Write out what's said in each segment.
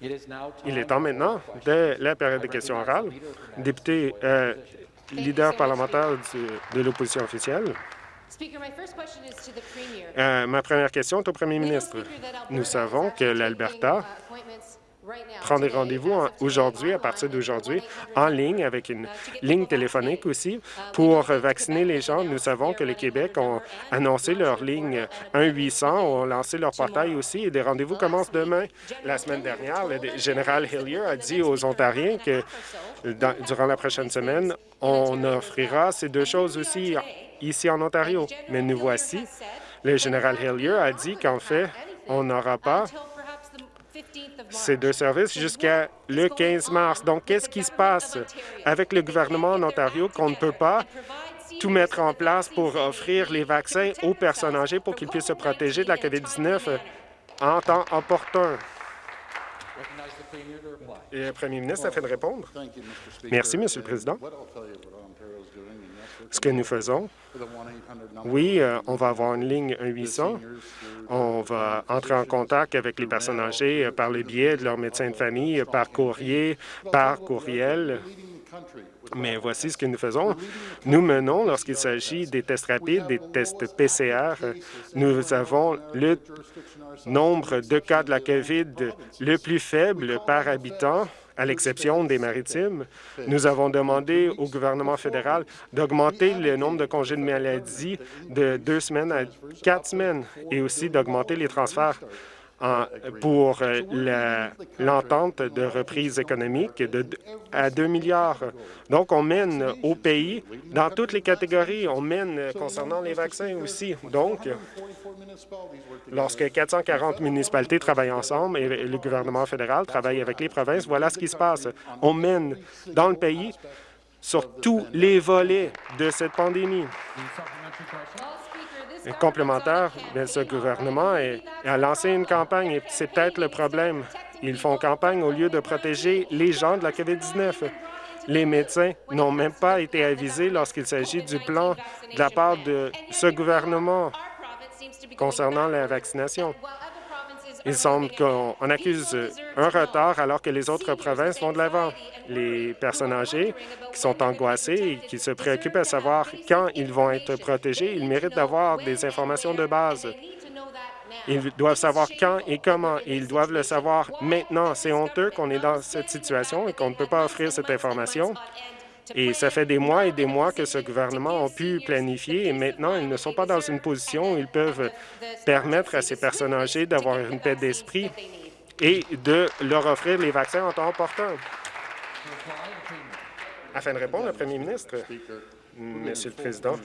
Il est temps maintenant de la période de questions orales. Député euh, leader parlementaire de l'opposition officielle. Euh, ma première question est au premier ministre. Nous savons que l'Alberta prend des rendez-vous aujourd'hui, à partir d'aujourd'hui, en ligne, avec une ligne téléphonique aussi, pour vacciner les gens. Nous savons que le Québec ont annoncé leur ligne 1-800, ont lancé leur portail aussi, et des rendez-vous commencent demain. La semaine dernière, le général Hillier a dit aux Ontariens que durant la prochaine semaine, on offrira ces deux choses aussi ici en Ontario. Mais nous voici, le général Hillier a dit qu'en fait, on n'aura pas ces deux services jusqu'à le 15 mars. Donc, qu'est-ce qui se passe avec le gouvernement en Ontario qu'on ne peut pas tout mettre en place pour offrir les vaccins aux personnes âgées pour qu'ils puissent se protéger de la COVID-19 en temps opportun? Et le premier ministre a fait de répondre. Merci, Monsieur le Président. Ce que nous faisons, oui, euh, on va avoir une ligne 1-800. On va entrer en contact avec les personnes âgées euh, par le biais de leur médecin de famille, par courrier, par courriel. Mais voici ce que nous faisons. Nous menons, lorsqu'il s'agit des tests rapides, des tests PCR, nous avons le nombre de cas de la COVID le plus faible par habitant à l'exception des maritimes. Nous avons demandé au gouvernement fédéral d'augmenter le nombre de congés de maladie de deux semaines à quatre semaines et aussi d'augmenter les transferts pour euh, l'entente de reprise économique à 2 milliards. Donc, on mène au pays dans toutes les catégories. On mène concernant les vaccins aussi. Donc, lorsque 440 municipalités travaillent ensemble et le gouvernement fédéral travaille avec les provinces, voilà ce qui se passe. On mène dans le pays sur tous les volets de cette pandémie complémentaire, mais ce gouvernement a lancé une campagne et c'est peut-être le problème. Ils font campagne au lieu de protéger les gens de la COVID-19. Les médecins n'ont même pas été avisés lorsqu'il s'agit du plan de la part de ce gouvernement concernant la vaccination. Il semble qu'on accuse un retard alors que les autres provinces vont de l'avant. Les personnes âgées qui sont angoissées et qui se préoccupent à savoir quand ils vont être protégés, ils méritent d'avoir des informations de base. Ils doivent savoir quand et comment, et ils doivent le savoir maintenant. C'est honteux qu'on est dans cette situation et qu'on ne peut pas offrir cette information. Et ça fait des mois et des mois que ce gouvernement a pu planifier et maintenant, ils ne sont pas dans une position où ils peuvent permettre à ces personnes âgées d'avoir une paix d'esprit et de leur offrir les vaccins en temps opportun. Afin de répondre, le premier ministre, Monsieur le Président,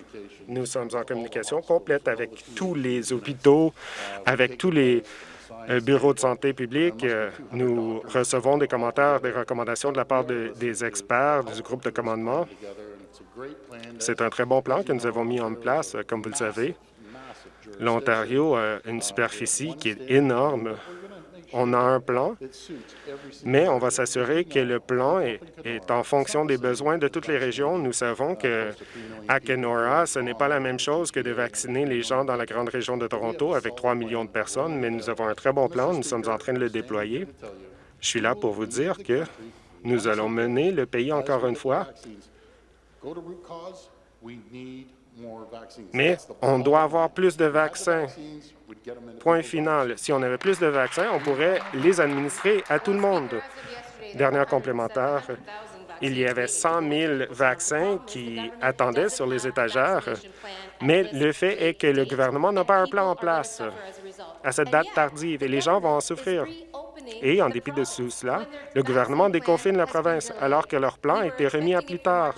nous sommes en communication complète avec tous les hôpitaux, avec tous les bureau de santé publique, euh, nous recevons des commentaires, des recommandations de la part des experts du groupe de commandement. C'est un très bon plan que nous avons mis en place, comme vous le savez. L'Ontario a une superficie qui est énorme on a un plan, mais on va s'assurer que le plan est, en fonction des besoins de toutes les régions. Nous savons que à Kenora, ce n'est pas la même chose que de vacciner les gens dans la grande région de Toronto avec 3 millions de personnes, mais nous avons un très bon plan. Nous sommes en train de le déployer. Je suis là pour vous dire que nous allons mener le pays encore une fois mais on doit avoir plus de vaccins. Point final. Si on avait plus de vaccins, on pourrait les administrer à tout le monde. Dernière complémentaire, il y avait 100 000 vaccins qui attendaient sur les étagères, mais le fait est que le gouvernement n'a pas un plan en place à cette date tardive et les gens vont en souffrir. Et en dépit de tout cela, le gouvernement déconfine la province alors que leur plan a été remis à plus tard.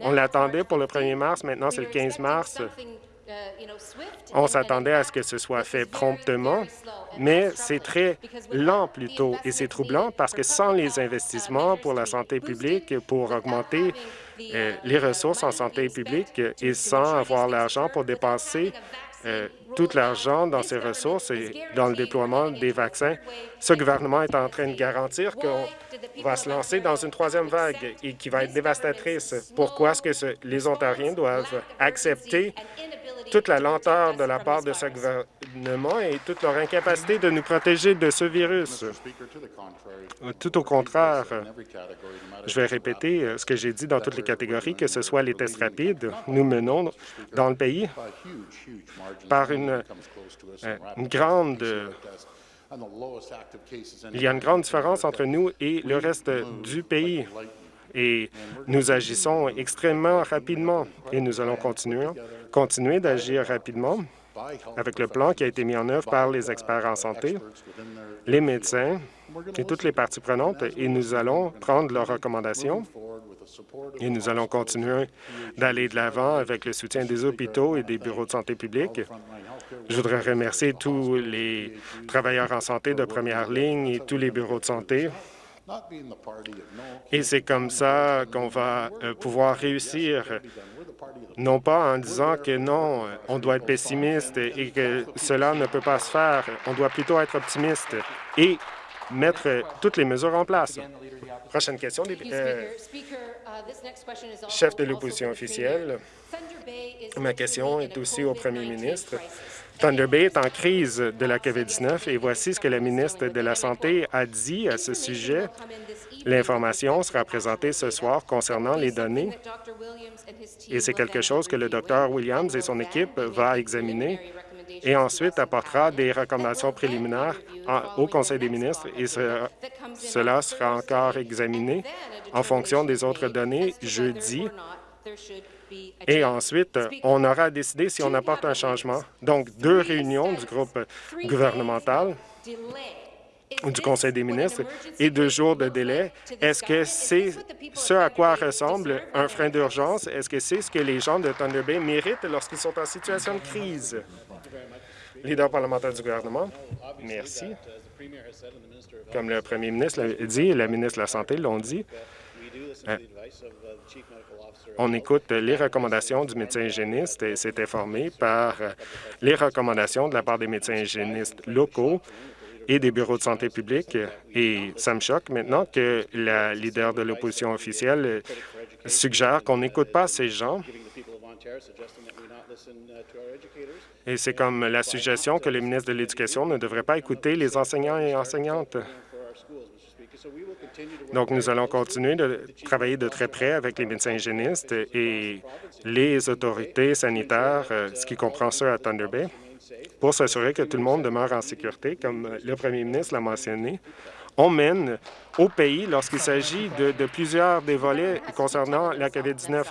On l'attendait pour le 1er mars, maintenant c'est le 15 mars. On s'attendait à ce que ce soit fait promptement, mais c'est très lent plutôt, et c'est troublant parce que sans les investissements pour la santé publique, pour augmenter euh, les ressources en santé publique et sans avoir l'argent pour dépenser euh, tout l'argent dans ses ressources et dans le déploiement des vaccins. Ce gouvernement est en train de garantir qu'on va se lancer dans une troisième vague et qui va être dévastatrice. Pourquoi est-ce que les Ontariens doivent accepter toute la lenteur de la part de ce gouvernement et toute leur incapacité de nous protéger de ce virus. Tout au contraire, je vais répéter euh, ce que j'ai dit dans toutes les catégories, que ce soit les tests rapides, nous menons dans le pays par une, euh, une grande il y a une grande différence entre nous et le reste du pays et nous agissons extrêmement rapidement. Et nous allons continuer, continuer d'agir rapidement avec le plan qui a été mis en œuvre par les experts en santé, les médecins et toutes les parties prenantes, et nous allons prendre leurs recommandations. Et nous allons continuer d'aller de l'avant avec le soutien des hôpitaux et des bureaux de santé publique. Je voudrais remercier tous les travailleurs en santé de première ligne et tous les bureaux de santé et c'est comme ça qu'on va euh, pouvoir réussir, non pas en disant que non, on doit être pessimiste et que cela ne peut pas se faire. On doit plutôt être optimiste et mettre toutes les mesures en place. Prochaine question, euh, chef de l'opposition officielle. Ma question est aussi au premier ministre. Thunder Bay est en crise de la COVID-19 et voici ce que la ministre de la Santé a dit à ce sujet. L'information sera présentée ce soir concernant les données. Et c'est quelque chose que le Dr Williams et son équipe va examiner. Et ensuite apportera des recommandations préliminaires au Conseil des ministres et cela sera encore examiné en fonction des autres données jeudi et ensuite, on aura décidé si on apporte un changement. Donc, deux réunions du groupe gouvernemental ou du Conseil des ministres et deux jours de délai. Est-ce que c'est ce à quoi ressemble un frein d'urgence? Est-ce que c'est ce que les gens de Thunder Bay méritent lorsqu'ils sont en situation de crise? Leader parlementaire du gouvernement, merci. Comme le premier ministre l'a dit et la ministre de la Santé l'ont dit, on écoute les recommandations du médecin hygiéniste et s'est informé par les recommandations de la part des médecins hygiénistes locaux et des bureaux de santé publique. Et ça me choque maintenant que la leader de l'opposition officielle suggère qu'on n'écoute pas ces gens. Et c'est comme la suggestion que le ministre de l'Éducation ne devrait pas écouter les enseignants et enseignantes. Donc, nous allons continuer de travailler de très près avec les médecins hygiénistes et les autorités sanitaires, euh, ce qui comprend ceux à Thunder Bay, pour s'assurer que tout le monde demeure en sécurité, comme le premier ministre l'a mentionné. On mène au pays lorsqu'il s'agit de, plusieurs des volets concernant la COVID-19.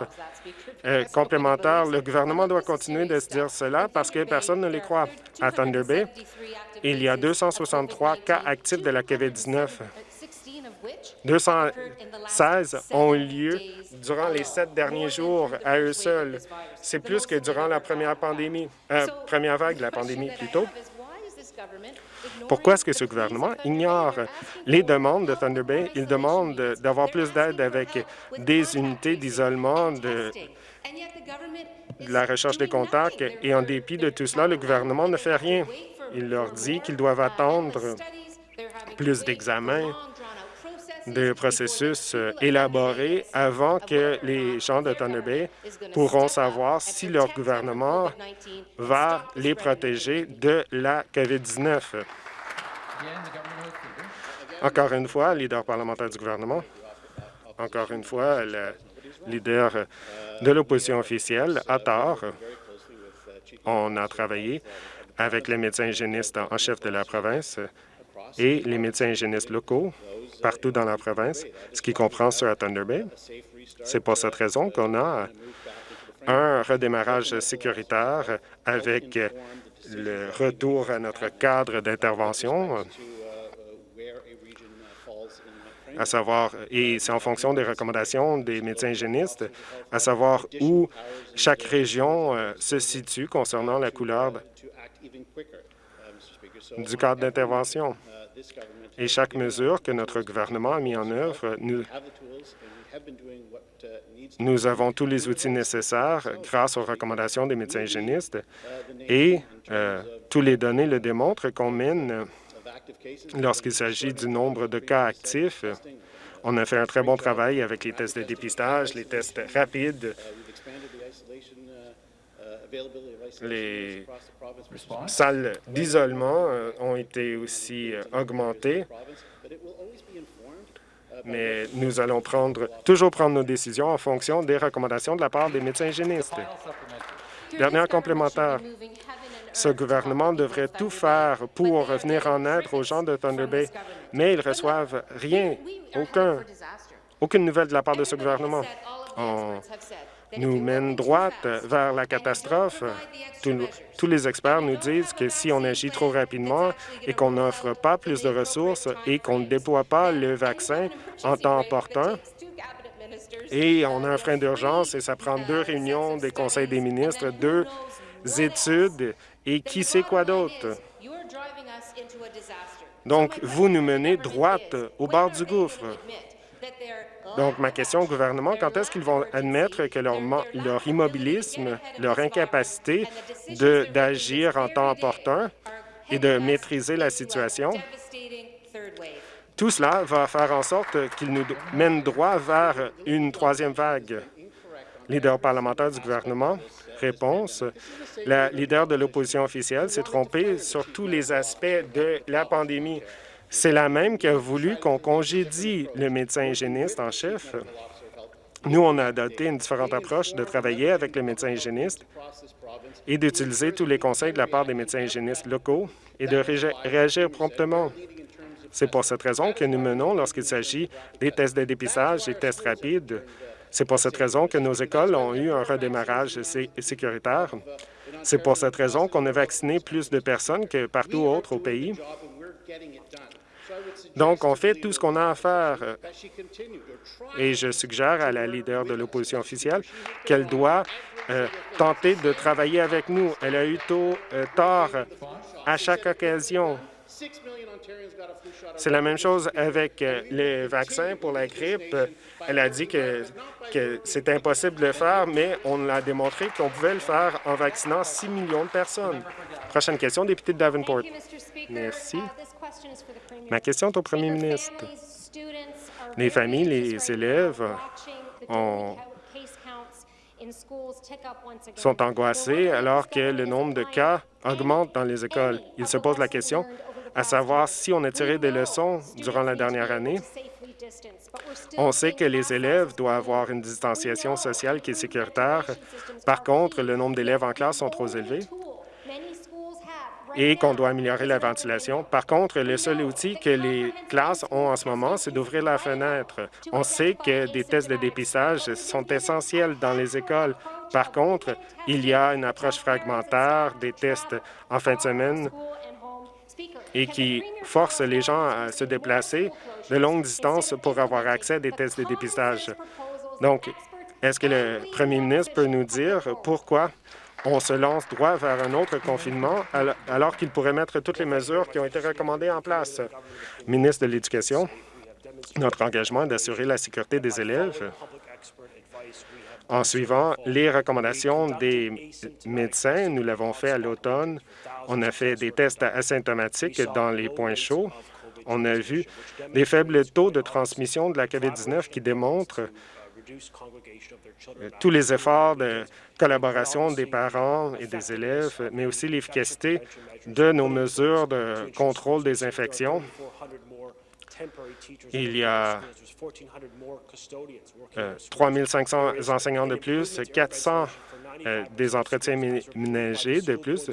Euh, complémentaire, le gouvernement doit continuer de se dire cela parce que personne ne les croit. À Thunder Bay, il y a 263 cas actifs de la COVID-19 216 ont eu lieu durant les sept derniers jours à eux seuls. C'est plus que durant la première pandémie, euh, première vague de la pandémie plutôt. Pourquoi est-ce que ce gouvernement ignore les demandes de Thunder Bay? Il demande d'avoir plus d'aide avec des unités d'isolement, de, de la recherche des contacts, et en dépit de tout cela, le gouvernement ne fait rien. Il leur dit qu'ils doivent attendre plus d'examens, de processus euh, élaborés avant que les gens de Thunder Bay pourront savoir si leur gouvernement va les protéger de la COVID-19. Encore une fois, leader parlementaire du gouvernement, encore une fois, le leader de l'opposition officielle a tort. On a travaillé avec les médecins hygiénistes en chef de la province et les médecins hygiénistes locaux partout dans la province, ce qui comprend ceux à Thunder Bay. C'est pour cette raison qu'on a un redémarrage sécuritaire avec le retour à notre cadre d'intervention, à savoir, et c'est en fonction des recommandations des médecins hygiénistes, à savoir où chaque région euh, se situe concernant la couleur du cadre d'intervention et chaque mesure que notre gouvernement a mis en œuvre, nous, avons tous les outils nécessaires grâce aux recommandations des médecins hygiénistes et euh, tous les données le démontrent qu'on mène lorsqu'il s'agit du nombre de cas actifs. On a fait un très bon travail avec les tests de dépistage, les tests rapides. Les salles d'isolement euh, ont été aussi euh, augmentées, mais nous allons prendre, toujours prendre nos décisions en fonction des recommandations de la part des médecins hygiénistes. Dernière complémentaire. Ce gouvernement devrait tout faire pour venir en aide aux gens de Thunder Bay, mais ils reçoivent rien, aucun, aucune nouvelle de la part de ce gouvernement. On nous mène droite vers la catastrophe. tous les experts nous disent que si on agit trop rapidement et qu'on n'offre pas plus de ressources et qu'on ne déploie pas le vaccin en temps opportun, et on a un frein d'urgence et ça prend deux réunions des conseils des ministres, deux études et qui sait quoi d'autre? Donc, vous nous menez droite au bord du gouffre. Donc, ma question au gouvernement, quand est-ce qu'ils vont admettre que leur, immobilisme, leur incapacité d'agir en temps opportun et de maîtriser la situation, tout cela va faire en sorte qu'ils nous mènent droit vers une troisième vague. Leader parlementaire du gouvernement, réponse. La leader de l'opposition officielle s'est trompée sur tous les aspects de la pandémie. C'est la même qui a voulu qu'on congédie le médecin hygiéniste en chef. Nous, on a adopté une différente approche de travailler avec le médecin hygiéniste et d'utiliser tous les conseils de la part des médecins hygiénistes locaux et de réagir promptement. C'est pour cette raison que nous menons lorsqu'il s'agit des tests de dépistage et tests rapides c'est pour cette raison que nos écoles ont eu un redémarrage sécuritaire. C'est pour cette raison qu'on a vacciné plus de personnes que partout autre au pays. Donc, on fait tout ce qu'on a à faire. Et je suggère à la leader de l'opposition officielle qu'elle doit euh, tenter de travailler avec nous. Elle a eu tôt, euh, tort à chaque occasion. C'est la même chose avec euh, les vaccins pour la grippe. Elle a dit que, que c'est impossible de le faire, mais on a démontré qu'on pouvait le faire en vaccinant 6 millions de personnes. Prochaine question, député de Davenport. Merci. Ma question est au premier ministre. Les familles, les élèves sont angoissés alors que le nombre de cas augmente dans les écoles. Ils se posent la question à savoir si on a tiré des leçons durant la dernière année. On sait que les élèves doivent avoir une distanciation sociale qui est sécuritaire. Par contre, le nombre d'élèves en classe sont trop élevés et qu'on doit améliorer la ventilation. Par contre, le seul outil que les classes ont en ce moment, c'est d'ouvrir la fenêtre. On sait que des tests de dépistage sont essentiels dans les écoles. Par contre, il y a une approche fragmentaire des tests en fin de semaine et qui force les gens à se déplacer de longues distances pour avoir accès à des tests de dépistage. Donc, est-ce que le premier ministre peut nous dire pourquoi on se lance droit vers un autre confinement alors qu'il pourrait mettre toutes les mesures qui ont été recommandées en place? Ministre de l'Éducation, notre engagement est d'assurer la sécurité des élèves en suivant les recommandations des médecins. Nous l'avons fait à l'automne on a fait des tests asymptomatiques dans les points chauds. On a vu des faibles taux de transmission de la COVID-19 qui démontrent tous les efforts de collaboration des parents et des élèves, mais aussi l'efficacité de nos mesures de contrôle des infections. Il y a 3 500 enseignants de plus, 400 euh, des entretiens ménagers de plus.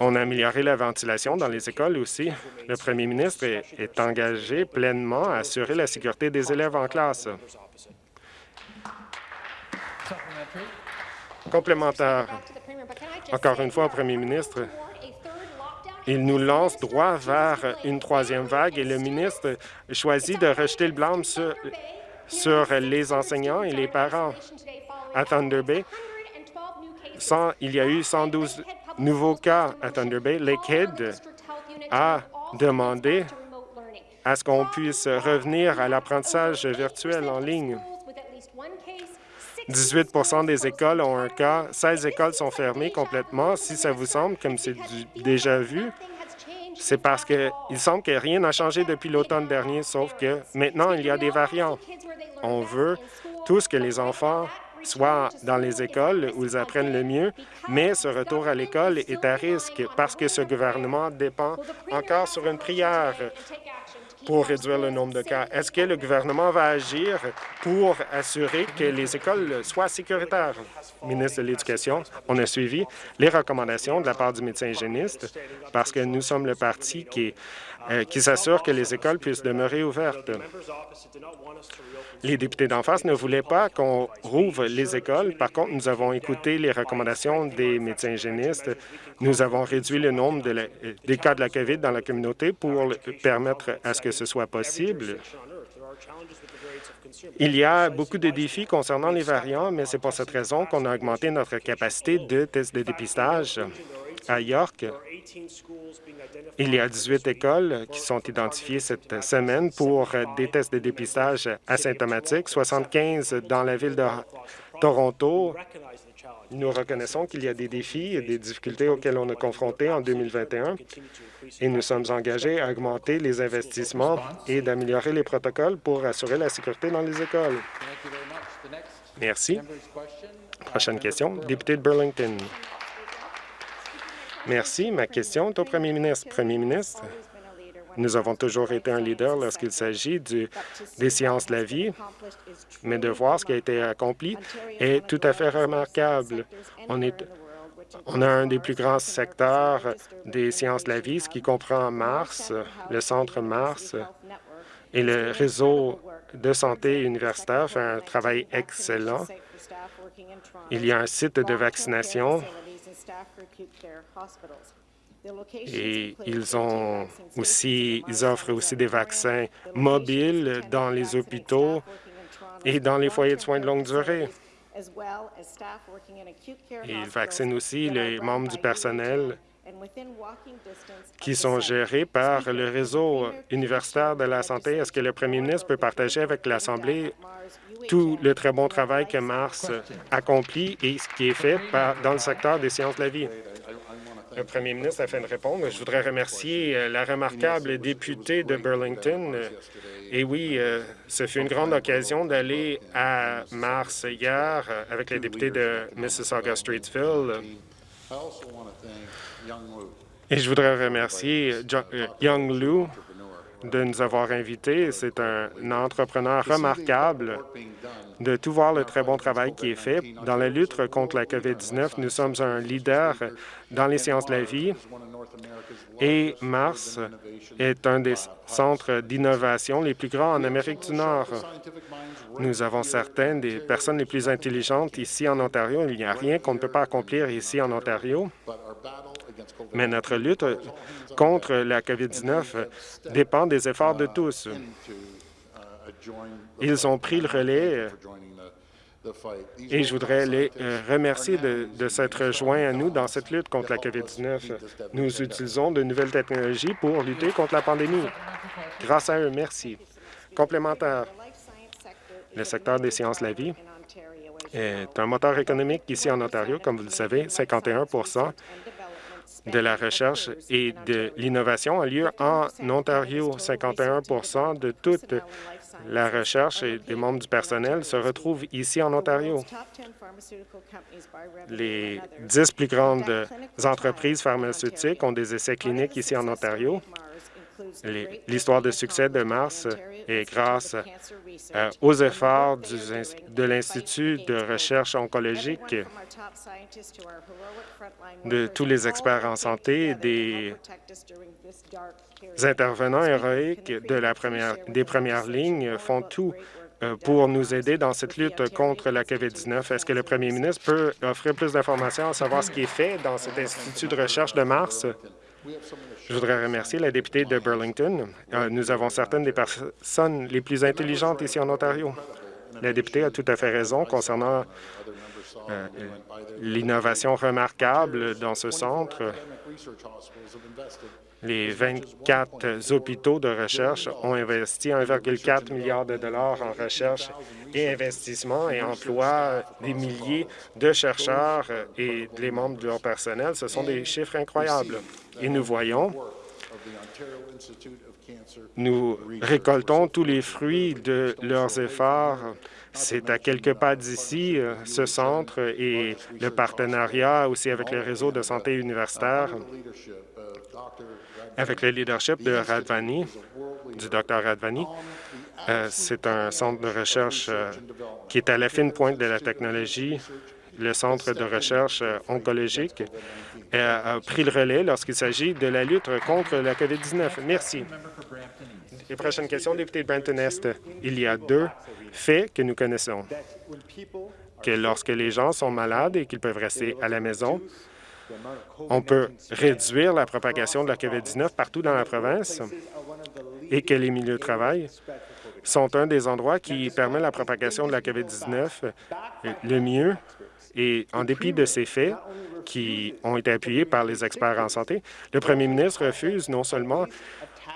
On a amélioré la ventilation dans les écoles aussi. Le premier ministre est, engagé pleinement à assurer la sécurité des élèves en classe. Complémentaire. Encore une fois, au premier ministre, il nous lance droit vers une troisième vague et le ministre choisit de rejeter le blâme sur, sur les enseignants et les parents. À Thunder Bay, il y a eu 112 nouveau cas à Thunder Bay, Lakehead a demandé à ce qu'on puisse revenir à l'apprentissage virtuel en ligne. 18 des écoles ont un cas, 16 écoles sont fermées complètement. Si ça vous semble comme c'est déjà vu, c'est parce qu'il semble que rien n'a changé depuis l'automne dernier, sauf que maintenant, il y a des variants. On veut tous que les enfants soit dans les écoles où ils apprennent le mieux, mais ce retour à l'école est à risque parce que ce gouvernement dépend encore sur une prière pour réduire le nombre de cas. Est-ce que le gouvernement va agir pour assurer que les écoles soient sécuritaires? Ministre de l'Éducation, on a suivi les recommandations de la part du médecin hygiéniste parce que nous sommes le parti qui, qui s'assure que les écoles puissent demeurer ouvertes. Les députés d'en face ne voulaient pas qu'on rouvre les écoles. Par contre, nous avons écouté les recommandations des médecins hygiénistes. Nous avons réduit le nombre de des cas de la COVID dans la communauté pour permettre à ce que ce soit possible. Il y a beaucoup de défis concernant les variants, mais c'est pour cette raison qu'on a augmenté notre capacité de tests de dépistage. À York, il y a 18 écoles qui sont identifiées cette semaine pour des tests de dépistage asymptomatiques, 75 dans la ville de Toronto. Nous reconnaissons qu'il y a des défis et des difficultés auxquelles on est confronté en 2021 et nous sommes engagés à augmenter les investissements et d'améliorer les protocoles pour assurer la sécurité dans les écoles. Merci. Prochaine question, député de Burlington. Merci. Ma question est au premier ministre. Premier ministre, nous avons toujours été un leader lorsqu'il s'agit des sciences de la vie, mais de voir ce qui a été accompli est tout à fait remarquable. On, est, on a un des plus grands secteurs des sciences de la vie, ce qui comprend Mars, le Centre Mars et le réseau de santé universitaire fait un travail excellent. Il y a un site de vaccination et ils ont aussi, ils offrent aussi des vaccins mobiles dans les hôpitaux et dans les foyers de soins de longue durée. Et ils vaccinent aussi les membres du personnel qui sont gérés par le réseau universitaire de la santé. Est-ce que le premier ministre peut partager avec l'Assemblée tout le très bon travail que Mars accomplit et ce qui est fait dans le secteur des sciences de la vie? Le premier ministre, afin de répondre, je voudrais remercier euh, la remarquable députée de Burlington. Et oui, euh, ce fut une grande occasion d'aller à Mars hier euh, avec les députés de Mississauga-Streetsville. Et je voudrais remercier Young Lou de nous avoir invités. C'est un entrepreneur remarquable de tout voir le très bon travail qui est fait. Dans la lutte contre la COVID-19, nous sommes un leader dans les sciences de la vie et Mars est un des centres d'innovation les plus grands en Amérique du Nord. Nous avons certaines des personnes les plus intelligentes ici en Ontario. Il n'y a rien qu'on ne peut pas accomplir ici en Ontario. Mais notre lutte contre la COVID-19 dépend des efforts de tous. Ils ont pris le relais et je voudrais les euh, remercier de, de s'être joints à nous dans cette lutte contre la COVID-19. Nous utilisons de nouvelles technologies pour lutter contre la pandémie. Grâce à eux, merci. Complémentaire, le secteur des sciences de la vie est un moteur économique ici en Ontario, comme vous le savez, 51 de la recherche et de l'innovation a lieu en Ontario. 51% de toute la recherche et des membres du personnel se retrouvent ici en Ontario. Les dix plus grandes entreprises pharmaceutiques ont des essais cliniques ici en Ontario. L'histoire de succès de Mars est grâce euh, aux efforts de l'Institut de recherche oncologique, de tous les experts en santé, des intervenants héroïques de la première, des premières lignes font tout euh, pour nous aider dans cette lutte contre la COVID-19. Est-ce que le premier ministre peut offrir plus d'informations à savoir ce qui est fait dans cet institut de recherche de Mars? Je voudrais remercier la députée de Burlington. Euh, nous avons certaines des personnes les plus intelligentes ici en Ontario. La députée a tout à fait raison concernant euh, l'innovation remarquable dans ce centre. Les 24 hôpitaux de recherche ont investi 1,4 milliard de dollars en recherche et investissement et emploient des milliers de chercheurs et les membres de leur personnel. Ce sont des chiffres incroyables. Et nous voyons Nous récoltons tous les fruits de leurs efforts. C'est à quelques pas d'ici, ce centre et le partenariat aussi avec le réseau de santé universitaire, avec le leadership de Radvani, du Dr Radvani. Euh, c'est un centre de recherche euh, qui est à la fine pointe de la technologie le Centre de recherche oncologique a pris le relais lorsqu'il s'agit de la lutte contre la COVID-19. Merci. Les prochaines questions, député de Brampton-Est. Il y a deux faits que nous connaissons. Que lorsque les gens sont malades et qu'ils peuvent rester à la maison, on peut réduire la propagation de la COVID-19 partout dans la province et que les milieux de travail sont un des endroits qui permet la propagation de la COVID-19 le mieux. Et en dépit de ces faits, qui ont été appuyés par les experts en santé, le premier ministre refuse non seulement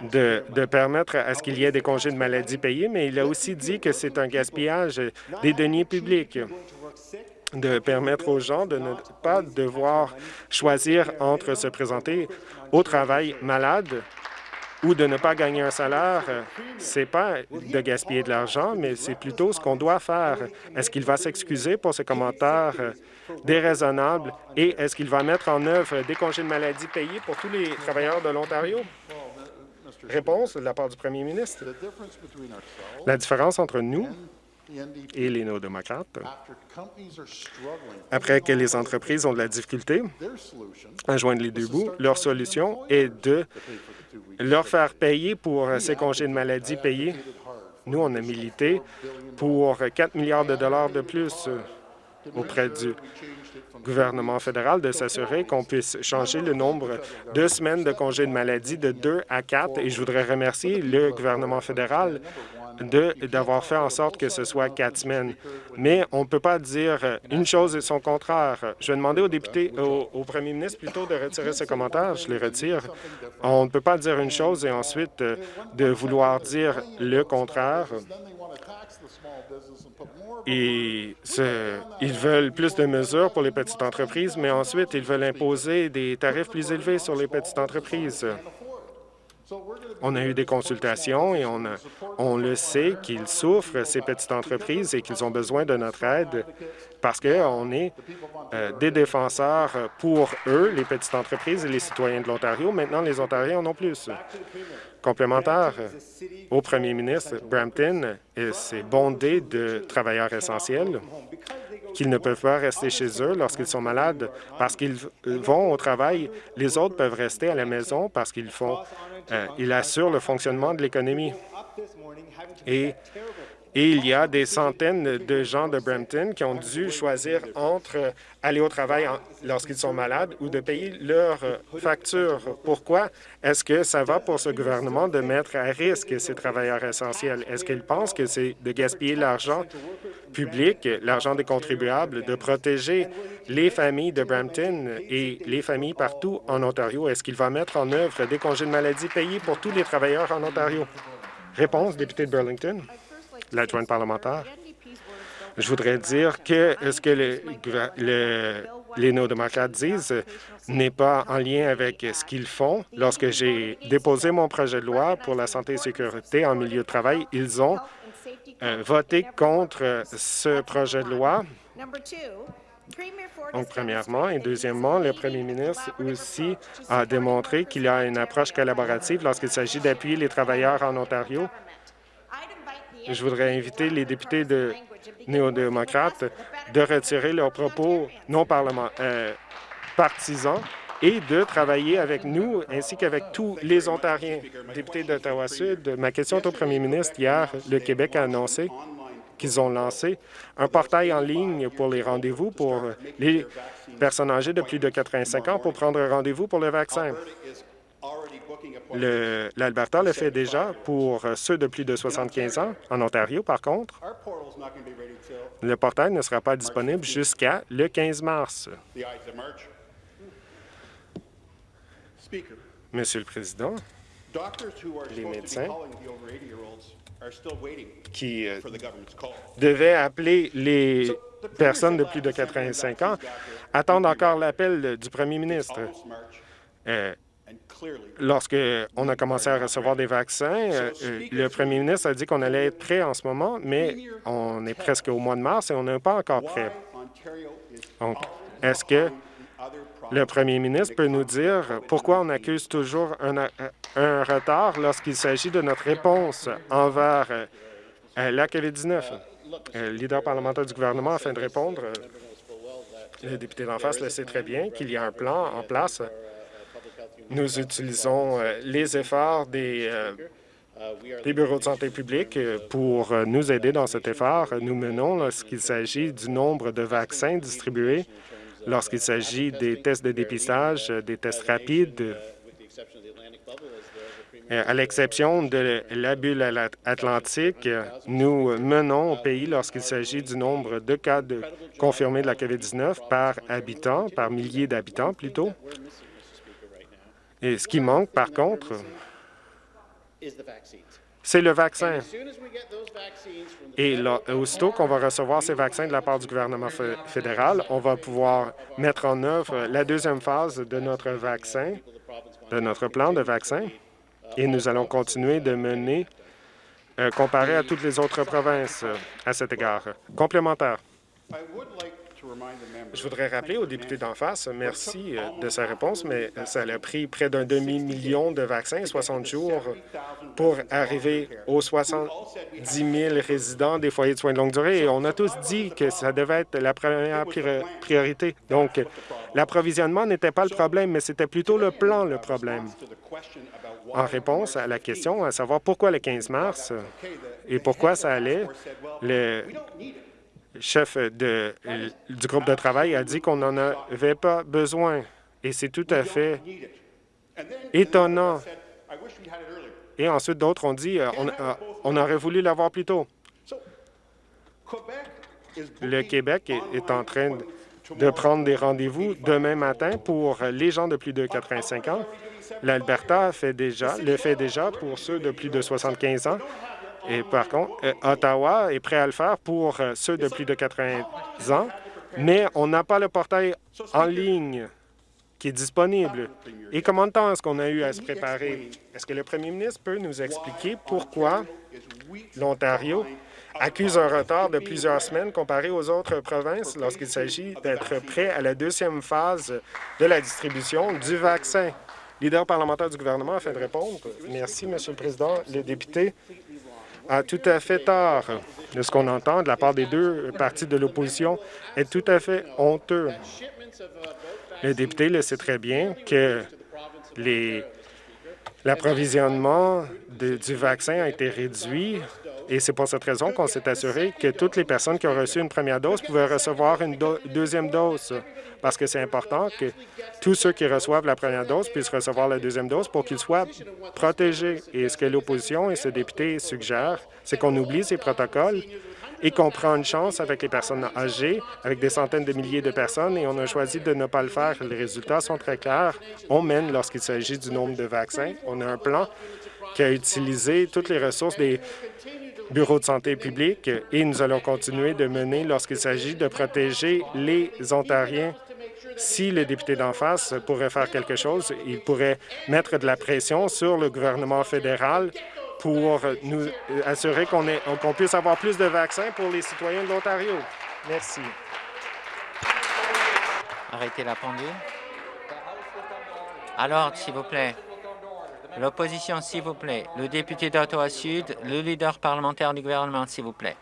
de, permettre à ce qu'il y ait des congés de maladie payés, mais il a aussi dit que c'est un gaspillage des deniers publics de permettre aux gens de ne pas devoir choisir entre se présenter au travail malade ou de ne pas gagner un salaire, c'est pas de gaspiller de l'argent, mais c'est plutôt ce qu'on doit faire. Est-ce qu'il va s'excuser pour ses commentaires déraisonnables et est-ce qu'il va mettre en œuvre des congés de maladie payés pour tous les travailleurs de l'Ontario? Réponse de la part du premier ministre. La différence entre nous et les néo-démocrates, après que les entreprises ont de la difficulté à joindre les deux bouts, leur solution est de leur faire payer pour ces congés de maladie payés. Nous, on a milité pour 4 milliards de dollars de plus auprès du gouvernement fédéral de s'assurer qu'on puisse changer le nombre de semaines de congés de maladie de deux à quatre. Et je voudrais remercier le gouvernement fédéral d'avoir fait en sorte que ce soit quatre semaines. Mais on ne peut pas dire une chose et son contraire. Je vais demander au député, au, premier ministre plutôt de retirer ses commentaires. Je les retire. On ne peut pas dire une chose et ensuite euh, de vouloir dire le contraire. Et ils veulent plus de mesures pour les petites entreprises, mais ensuite, ils veulent imposer des tarifs plus élevés sur les petites entreprises. On a eu des consultations et on, le sait qu'ils souffrent, ces petites entreprises, et qu'ils ont besoin de notre aide parce qu'on est euh, des défenseurs pour eux, les petites entreprises et les citoyens de l'Ontario. Maintenant, les Ontariens en ont plus complémentaire au premier ministre, Brampton s'est bondé de travailleurs essentiels qu'ils ne peuvent pas rester chez eux lorsqu'ils sont malades parce qu'ils vont au travail. Les autres peuvent rester à la maison parce qu'ils font, euh, ils assurent le fonctionnement de l'économie. Et et il y a des centaines de gens de Brampton qui ont dû choisir entre aller au travail lorsqu'ils sont malades ou de payer leurs factures. Pourquoi? Est-ce que ça va pour ce gouvernement de mettre à risque ces travailleurs essentiels? Est-ce qu'ils pensent que c'est de gaspiller l'argent public, l'argent des contribuables, de protéger les familles de Brampton et les familles partout en Ontario? Est-ce qu'il va mettre en œuvre des congés de maladie payés pour tous les travailleurs en Ontario? Réponse, député de Burlington l'adjointe parlementaire. Je voudrais dire que ce que les néo-démocrates disent n'est pas en lien avec ce qu'ils font. Lorsque j'ai déposé mon projet de loi pour la santé et sécurité en milieu de travail, ils ont euh, voté contre ce projet de loi. Donc, premièrement, et deuxièmement, le premier ministre aussi a démontré qu'il a une approche collaborative lorsqu'il s'agit d'appuyer les travailleurs en Ontario je voudrais inviter les députés de néo-démocrates de retirer leurs propos non euh, partisans et de travailler avec nous ainsi qu'avec tous les Ontariens. Député d'Ottawa-Sud, ma question est au premier ministre. Hier, le Québec a annoncé qu'ils ont lancé un portail en ligne pour les rendez-vous pour les personnes âgées de plus de 85 ans pour prendre rendez-vous pour le vaccin. L'Alberta le fait déjà pour ceux de plus de 75 ans. En Ontario, par contre, le portail ne sera pas disponible jusqu'à le 15 mars. Monsieur le Président, les médecins qui euh, devaient appeler les personnes de plus de 85 ans attendent encore l'appel du premier ministre. Euh, Lorsqu'on a commencé à recevoir des vaccins, le premier ministre a dit qu'on allait être prêt en ce moment, mais on est presque au mois de mars et on n'est pas encore prêt. Donc, est-ce que le premier ministre peut nous dire pourquoi on accuse toujours un, retard lorsqu'il s'agit de notre réponse envers euh, la COVID-19? Euh, le leader parlementaire du gouvernement, afin de répondre, euh, le député d'en face le sait très bien qu'il y a un plan en place. Nous utilisons les efforts des, des bureaux de santé publique pour nous aider dans cet effort. Nous menons lorsqu'il s'agit du nombre de vaccins distribués lorsqu'il s'agit des tests de dépistage, des tests rapides, euh, à l'exception de la bulle atlantique, nous menons au pays lorsqu'il s'agit du nombre de cas de confirmés de la COVID-19 par habitant, par milliers d'habitants plutôt. Et ce qui manque, par contre, c'est le vaccin. Et aussitôt qu'on va recevoir ces vaccins de la part du gouvernement fédéral, on va pouvoir mettre en œuvre la deuxième phase de notre vaccin, de notre plan de vaccin, et nous allons continuer de mener euh, comparé à toutes les autres provinces euh, à cet égard. Complémentaire. Je voudrais rappeler aux députés d'en face, merci euh, de sa réponse, mais ça a pris près d'un demi-million de vaccins, 60 jours, pour arriver aux 70 000 résidents des foyers de soins de longue durée. Et on a tous dit que ça devait être la première priorité. Donc, l'approvisionnement n'était pas le problème, mais c'était plutôt le plan le problème. En réponse à la question, à savoir pourquoi le 15 mars et pourquoi ça allait, le chef de, du groupe de travail a dit qu'on n'en avait pas besoin. Et c'est tout à fait étonnant. Et ensuite, d'autres ont dit euh, on, aurait voulu l'avoir plus tôt. Le Québec est, en train de prendre des rendez-vous demain matin pour les gens de plus de 85 ans. L'Alberta le fait déjà pour ceux de plus de 75 ans. Et par contre, euh, Ottawa est prêt à le faire pour euh, ceux de plus de 80 ans, mais on n'a pas le portail en ligne qui est disponible. Et combien de temps est-ce qu'on a eu à se préparer? Est-ce que le premier ministre peut nous expliquer pourquoi l'Ontario accuse un retard de plusieurs semaines comparé aux autres provinces lorsqu'il s'agit d'être prêt à la deuxième phase de la distribution du vaccin? Leader parlementaire du gouvernement afin de répondre. Merci, Monsieur le Président. Le député a tout à fait tort. De ce qu'on entend de la part des deux partis de l'opposition est tout à fait honteux. Le député le sait très bien que l'approvisionnement du vaccin a été réduit et c'est pour cette raison qu'on s'est assuré que toutes les personnes qui ont reçu une première dose pouvaient recevoir une deuxième dose parce que c'est important que tous ceux qui reçoivent la première dose puissent recevoir la deuxième dose pour qu'ils soient protégés. Et ce que l'opposition et ce député suggèrent, c'est qu'on oublie ces protocoles et qu'on prend une chance avec les personnes âgées, avec des centaines de milliers de personnes, et on a choisi de ne pas le faire. Les résultats sont très clairs. On mène lorsqu'il s'agit du nombre de vaccins. On a un plan qui a utilisé toutes les ressources des bureaux de santé publique et nous allons continuer de mener lorsqu'il s'agit de protéger les Ontariens si le député d'en face pourrait faire quelque chose, il pourrait mettre de la pression sur le gouvernement fédéral pour nous assurer qu'on puisse avoir plus de vaccins pour les citoyens de l'Ontario. Merci. Arrêtez la pendule. Alors, s'il vous plaît. L'opposition, s'il vous plaît. Le député d'Ottawa-Sud, le leader parlementaire du gouvernement, s'il vous plaît.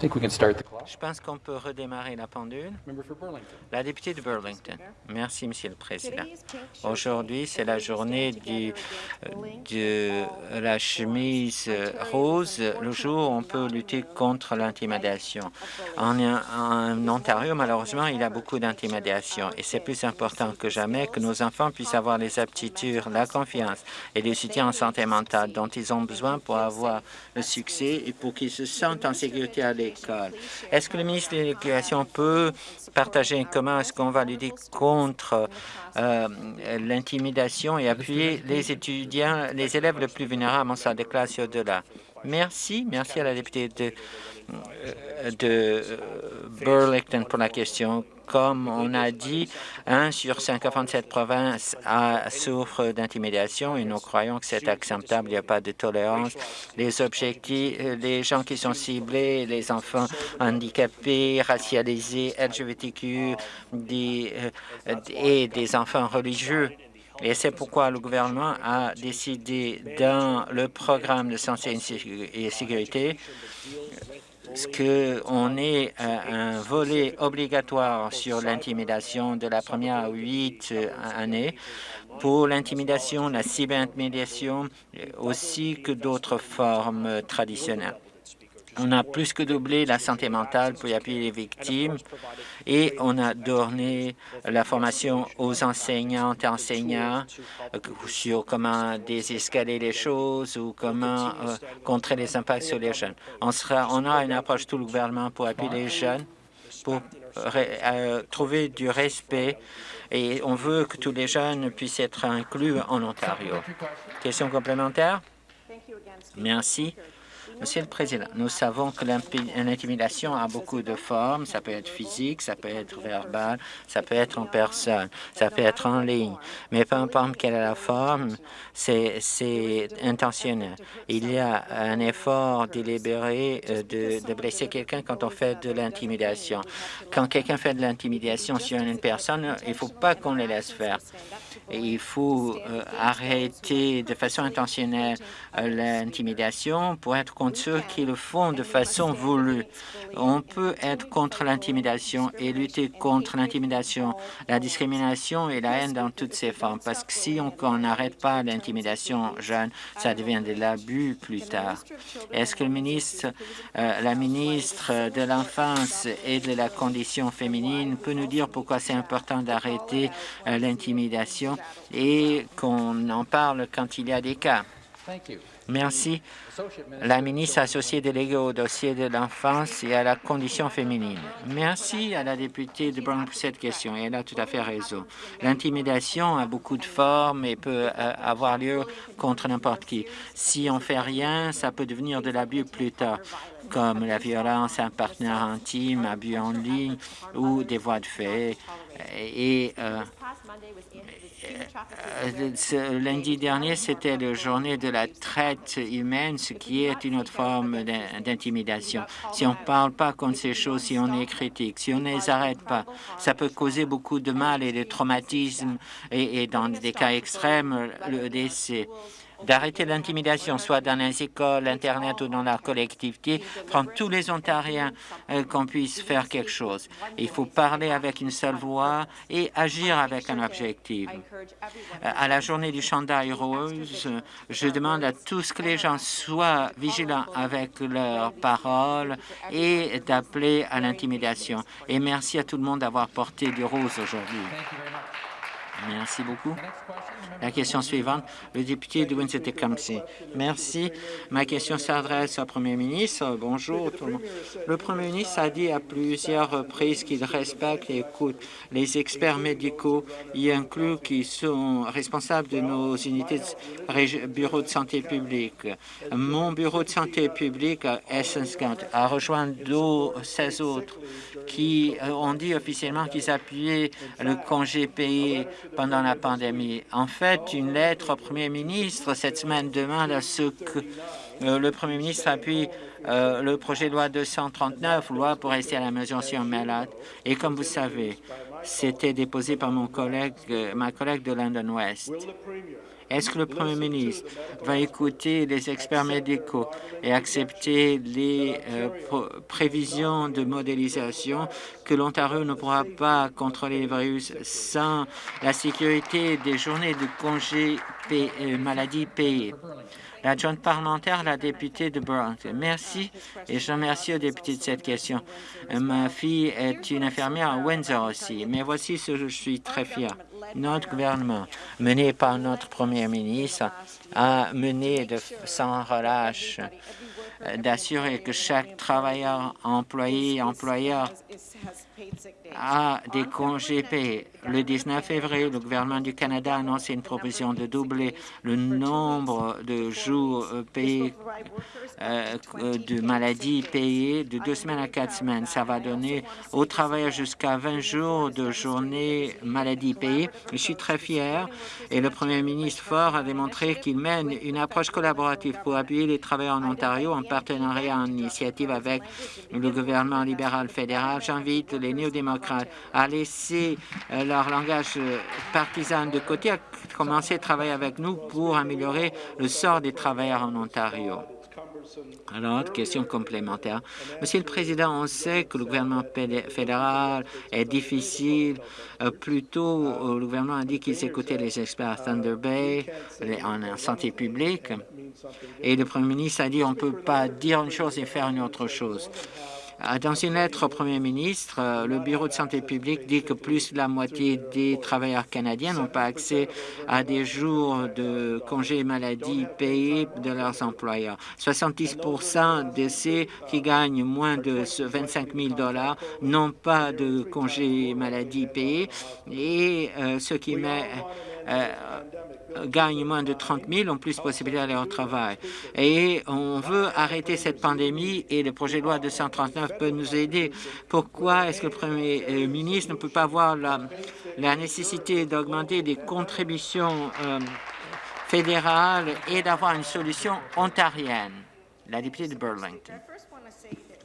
Je pense qu'on peut redémarrer la pendule. La députée de Burlington. Merci, Monsieur le Président. Aujourd'hui, c'est la journée du, de la chemise rose, le jour où on peut lutter contre l'intimidation. En, en Ontario, malheureusement, il y a beaucoup d'intimidation et c'est plus important que jamais que nos enfants puissent avoir les aptitudes, la confiance et le soutien en santé mentale dont ils ont besoin pour avoir le succès et pour qu'ils se sentent en sécurité à l'école Est-ce que le ministre de l'Éducation peut partager comment est-ce qu'on va lutter contre euh, l'intimidation et appuyer les étudiants, les élèves les plus vulnérables? En salle de classe au-delà? Merci. Merci à la députée de, euh, de Burlington pour la question. Comme on a dit, un sur 57 provinces a, souffre d'intimidation et nous croyons que c'est acceptable. Il n'y a pas de tolérance. Les objectifs, les gens qui sont ciblés, les enfants handicapés, racialisés, LGBTQ euh, et des enfants religieux. Et c'est pourquoi le gouvernement a décidé dans le programme de santé et sécurité qu'on ait un volet obligatoire sur l'intimidation de la première à huit années pour l'intimidation, la cyberintimidation, aussi que d'autres formes traditionnelles. On a plus que doublé la santé mentale pour appuyer les victimes et on a donné la formation aux enseignantes et enseignants euh, sur comment désescaler les choses ou comment euh, contrer les impacts sur les jeunes. On, aura une approche tout le gouvernement pour appuyer les jeunes, pour euh, trouver du respect et on veut que tous les jeunes puissent être inclus en Ontario. Question complémentaire? Merci. Monsieur le Président, nous savons que l'intimidation a beaucoup de formes. Ça peut être physique, ça peut être verbal, ça peut être en personne, ça peut être en ligne. Mais peu importe quelle est la forme, c'est intentionnel. Il y a un effort délibéré euh, de, blesser quelqu'un quand on fait de l'intimidation. Quand quelqu'un fait de l'intimidation sur une personne, il ne faut pas qu'on les laisse faire. il faut euh, arrêter de façon intentionnelle euh, l'intimidation pour être ceux qui le font de façon voulue. On peut être contre l'intimidation et lutter contre l'intimidation, la discrimination et la haine dans toutes ses formes. Parce que si on n'arrête pas l'intimidation jeune, ça devient de l'abus plus tard. Est-ce que le ministre, euh, la ministre de l'Enfance et de la Condition féminine peut nous dire pourquoi c'est important d'arrêter euh, l'intimidation et qu'on en parle quand il y a des cas? Merci. La ministre associée déléguée au dossier de l'enfance et à la condition féminine. Merci à la députée de Brown pour cette question. elle a tout à fait raison. L'intimidation a beaucoup de formes et peut euh, avoir lieu contre n'importe qui. Si on fait rien, ça peut devenir de l'abus plus tard, comme la violence à un partenaire intime, abus en ligne ou des voies de fait. Et euh, euh, lundi dernier, c'était la journée de la traite humaine, ce qui est une autre forme d'intimidation. Si on ne parle pas contre ces choses, si on est critique, si on ne les arrête pas, ça peut causer beaucoup de mal et de traumatisme et dans des cas extrêmes, le décès d'arrêter l'intimidation, soit dans les écoles, Internet ou dans la collectivité, prendre tous les Ontariens euh, qu'on puisse faire quelque chose. Il faut parler avec une seule voix et agir avec un objectif. À la journée du chandail rose, je demande à tous que les gens soient vigilants avec leurs paroles et d'appeler à l'intimidation. Et merci à tout le monde d'avoir porté du rose aujourd'hui. Merci beaucoup. La question suivante, le député de Windsor-Tecumseh. Merci. Ma question s'adresse au Premier ministre. Bonjour tout le monde. Le Premier ministre a dit à plusieurs reprises qu'il respecte et écoute les experts médicaux, y inclus qui sont responsables de nos unités de bureau de santé publique. Mon bureau de santé publique à Essence a rejoint 16 autres qui ont dit officiellement qu'ils appuyaient le congé payé pendant la pandémie. En fait, une lettre au Premier ministre cette semaine demande à ce que euh, le Premier ministre appuie euh, le projet de loi 239, loi pour rester à la maison si on est malade. Et comme vous savez, c'était déposé par mon collègue, euh, ma collègue de London West. Est-ce que le Premier ministre va écouter les experts médicaux et accepter les euh, prévisions de modélisation que l'Ontario ne pourra pas contrôler le virus sans la sécurité des journées de congés euh, maladie payées? L'adjointe parlementaire, la députée de Burlington. Merci et je remercie aux députés de cette question. Ma fille est une infirmière à Windsor aussi, mais voici ce que je suis très fier. Notre gouvernement, mené par notre premier ministre, a mené de sans relâche d'assurer que chaque travailleur, employé, employeur a des congés payés. Le 19 février, le gouvernement du Canada a annoncé une proposition de doubler le nombre de jours payés euh, de maladies payées de deux semaines à quatre semaines. Ça va donner aux travailleurs jusqu'à 20 jours de journée maladie payée. Je suis très fier. Et le premier ministre Ford a démontré qu'il mène une approche collaborative pour appuyer les travailleurs en Ontario en partenariat en initiative avec le gouvernement libéral fédéral. J'invite les néo-démocrates à laisser euh, leur langage euh, partisan de côté, à commencer à travailler avec nous pour améliorer le sort des travailleurs en Ontario. Alors, question complémentaire. Monsieur le Président, on sait que le gouvernement fédéral est difficile. Euh, plutôt, le gouvernement a dit qu'il s'écoutait les experts à Thunder Bay en santé publique. Et le Premier ministre a dit on ne peut pas dire une chose et faire une autre chose. Euh, dans une lettre au Premier ministre, euh, le Bureau de santé publique dit que plus de la moitié des travailleurs canadiens n'ont pas accès à des jours de congés maladie payés de leurs employeurs. 70% de ceux qui gagnent moins de 25 000 n'ont pas de congés maladie payés et euh, ce qui met gagnent moins de 30 000 ont plus de possibilités d'aller au travail. Et on veut arrêter cette pandémie et le projet de loi 239 peut nous aider. Pourquoi est-ce que le Premier euh, ministre ne peut pas voir la, nécessité d'augmenter des contributions euh, fédérales et d'avoir une solution ontarienne? La députée de Burlington.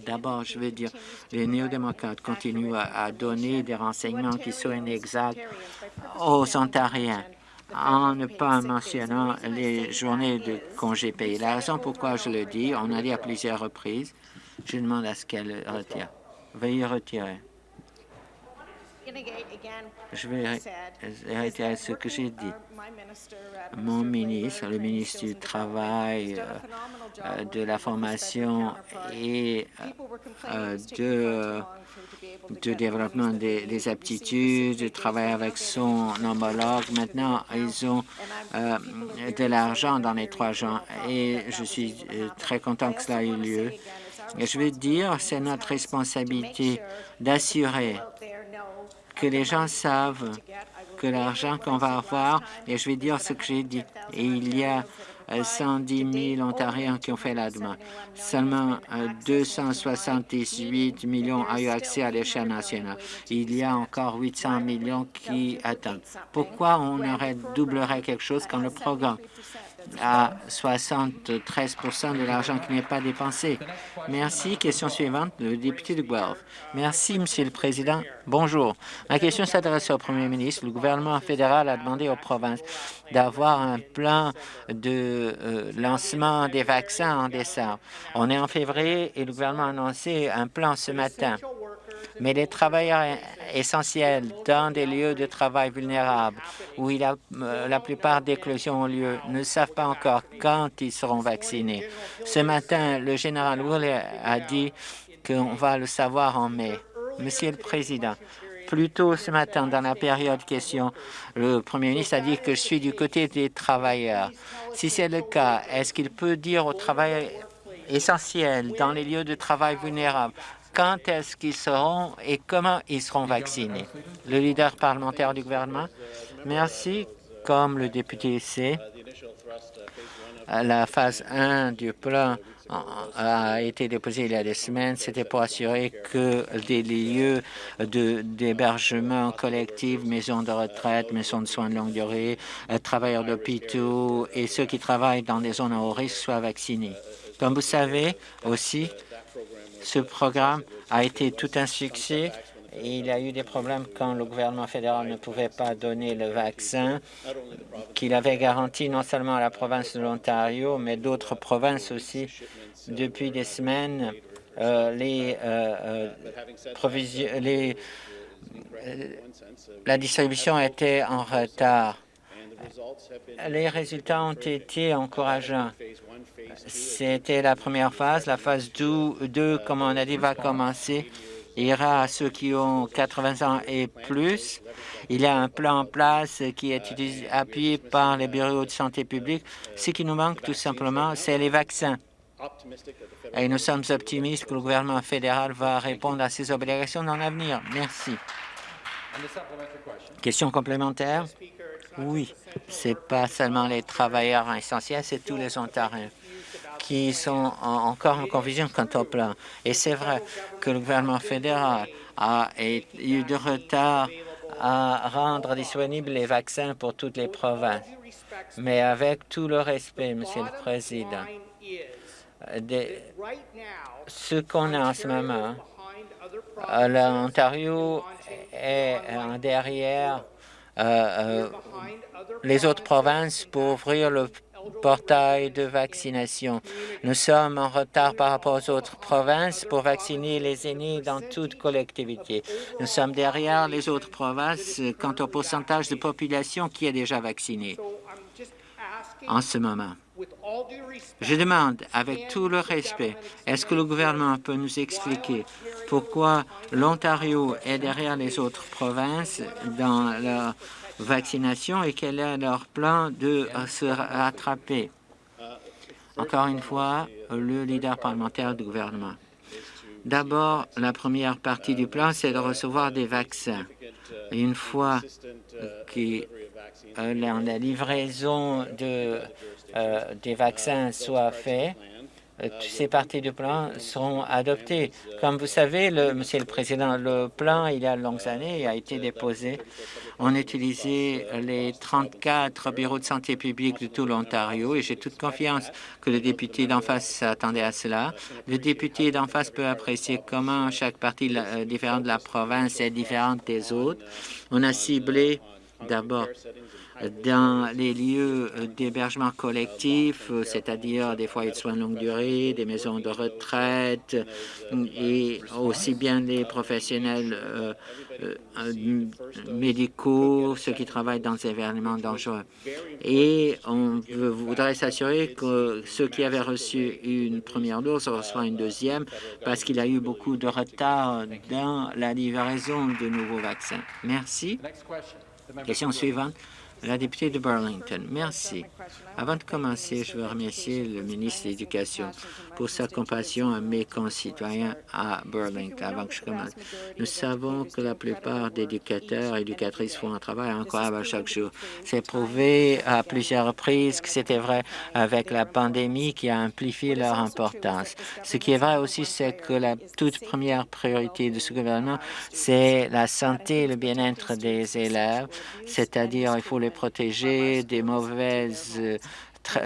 D'abord, je veux dire, les néo-démocrates continuent à, donner des renseignements qui sont inexacts aux Ontariens en ne pas mentionnant les journées de congés payés. La raison pourquoi je le dis, on a dit à plusieurs reprises, je demande à ce qu'elle retire. Veuillez retirer. Je vais retirer ce que j'ai dit. Mon ministre, le ministre du Travail, euh, euh, de la formation et euh, de de développement des, aptitudes, de travailler avec son homologue. Maintenant, ils ont euh, de l'argent dans les trois gens et je suis très content que cela ait eu lieu. Et je veux dire, c'est notre responsabilité d'assurer que les gens savent que l'argent qu'on va avoir, et je vais dire ce que j'ai dit, et il y a 110 000 Ontariens qui ont fait la demande. Seulement 278 euh, millions ont eu accès à l'échelle nationale. Il y a encore 800 millions qui attendent. Pourquoi on aurait doublerait quelque chose quand le programme? À 73% de l'argent qui n'est pas dépensé. Merci. Question suivante, le député de Guelph. Merci, Monsieur le Président. Bonjour. Ma question s'adresse au Premier ministre. Le gouvernement fédéral a demandé aux provinces d'avoir un plan de euh, lancement des vaccins en décembre. On est en février et le gouvernement a annoncé un plan ce matin mais les travailleurs essentiels dans des lieux de travail vulnérables où euh, la plupart des éclosions ont lieu ne savent pas encore quand ils seront vaccinés. Ce matin, le général Woolley a dit qu'on va le savoir en mai. Monsieur le Président, plus tôt ce matin, dans la période question, le Premier ministre a dit que je suis du côté des travailleurs. Si c'est le cas, est-ce qu'il peut dire aux travailleurs essentiels dans les lieux de travail vulnérables quand est-ce qu'ils seront et comment ils seront vaccinés? Le leader parlementaire du gouvernement, merci. Comme le député sait, la phase 1 du plan a été déposée il y a des semaines. C'était pour assurer que des lieux d'hébergement collectif, maisons de retraite, maisons de soins de longue durée, euh, travailleurs d'hôpitaux et ceux qui travaillent dans des zones à haut risque soient vaccinés. Comme vous savez aussi, ce programme a été tout un succès. Il y a eu des problèmes quand le gouvernement fédéral ne pouvait pas donner le vaccin qu'il avait garanti non seulement à la province de l'Ontario, mais d'autres provinces aussi. Depuis des semaines, euh, euh, euh, la distribution était en retard. Les résultats ont été encourageants. C'était la première phase. La phase 2, comme on a dit, va commencer. Ira à ceux qui ont 80 ans et plus. Il y a un plan en place qui est appuyé par les bureaux de santé publique. Ce qui nous manque tout simplement, c'est les vaccins. Et nous sommes optimistes que le gouvernement fédéral va répondre à ses obligations dans l'avenir. Merci. Question complémentaire? Oui, ce n'est pas seulement les travailleurs essentiels, c'est tous les Ontariens qui sont encore en confusion quant au plan. Et c'est vrai que le gouvernement fédéral a eu de retard à rendre disponibles les vaccins pour toutes les provinces. Mais avec tout le respect, Monsieur le Président, ce qu'on a en ce moment, l'Ontario est derrière euh, euh, les autres provinces pour ouvrir le portail de vaccination. Nous sommes en retard par rapport aux autres provinces pour vacciner les aînés dans toute collectivité. Nous sommes derrière les autres provinces quant au pourcentage de population qui est déjà vaccinée en ce moment. Je demande, avec tout le respect, est-ce que le gouvernement peut nous expliquer pourquoi l'Ontario est derrière les autres provinces dans la vaccination et quel est leur plan de se rattraper? Encore une fois, le leader parlementaire du gouvernement. D'abord, la première partie du plan, c'est de recevoir des vaccins. une fois que la livraison de euh, des vaccins soient faits, euh, ces parties du plan seront adoptées. Comme vous savez, le, Monsieur le Président, le plan, il y a longues années, a été déposé. On utilisait les 34 bureaux de santé publique de tout l'Ontario et j'ai toute confiance que le député d'en face s'attendait à cela. Le député d'en face peut apprécier comment chaque partie euh, différente de la province est différente des autres. On a ciblé d'abord dans les lieux d'hébergement collectif, c'est-à-dire des foyers de soins de longue durée, des maisons de retraite et aussi bien les professionnels euh, euh, médicaux, ceux qui travaillent dans des événements dangereux. Et on voudrait s'assurer que ceux qui avaient reçu une première dose reçoivent une deuxième parce qu'il y a eu beaucoup de retard dans la livraison de nouveaux vaccins. Merci. Question suivante. La députée de Burlington, merci. Avant de commencer, je veux remercier le ministre de l'Éducation pour sa compassion à mes concitoyens à Burlington. Avant que je commence, nous savons que la plupart des éducateurs et éducatrices font un travail incroyable chaque jour. C'est prouvé à plusieurs reprises que c'était vrai avec la pandémie qui a amplifié leur importance. Ce qui est vrai aussi, c'est que la toute première priorité de ce gouvernement, c'est la santé et le bien-être des élèves, c'est-à-dire il faut les protéger des mauvaises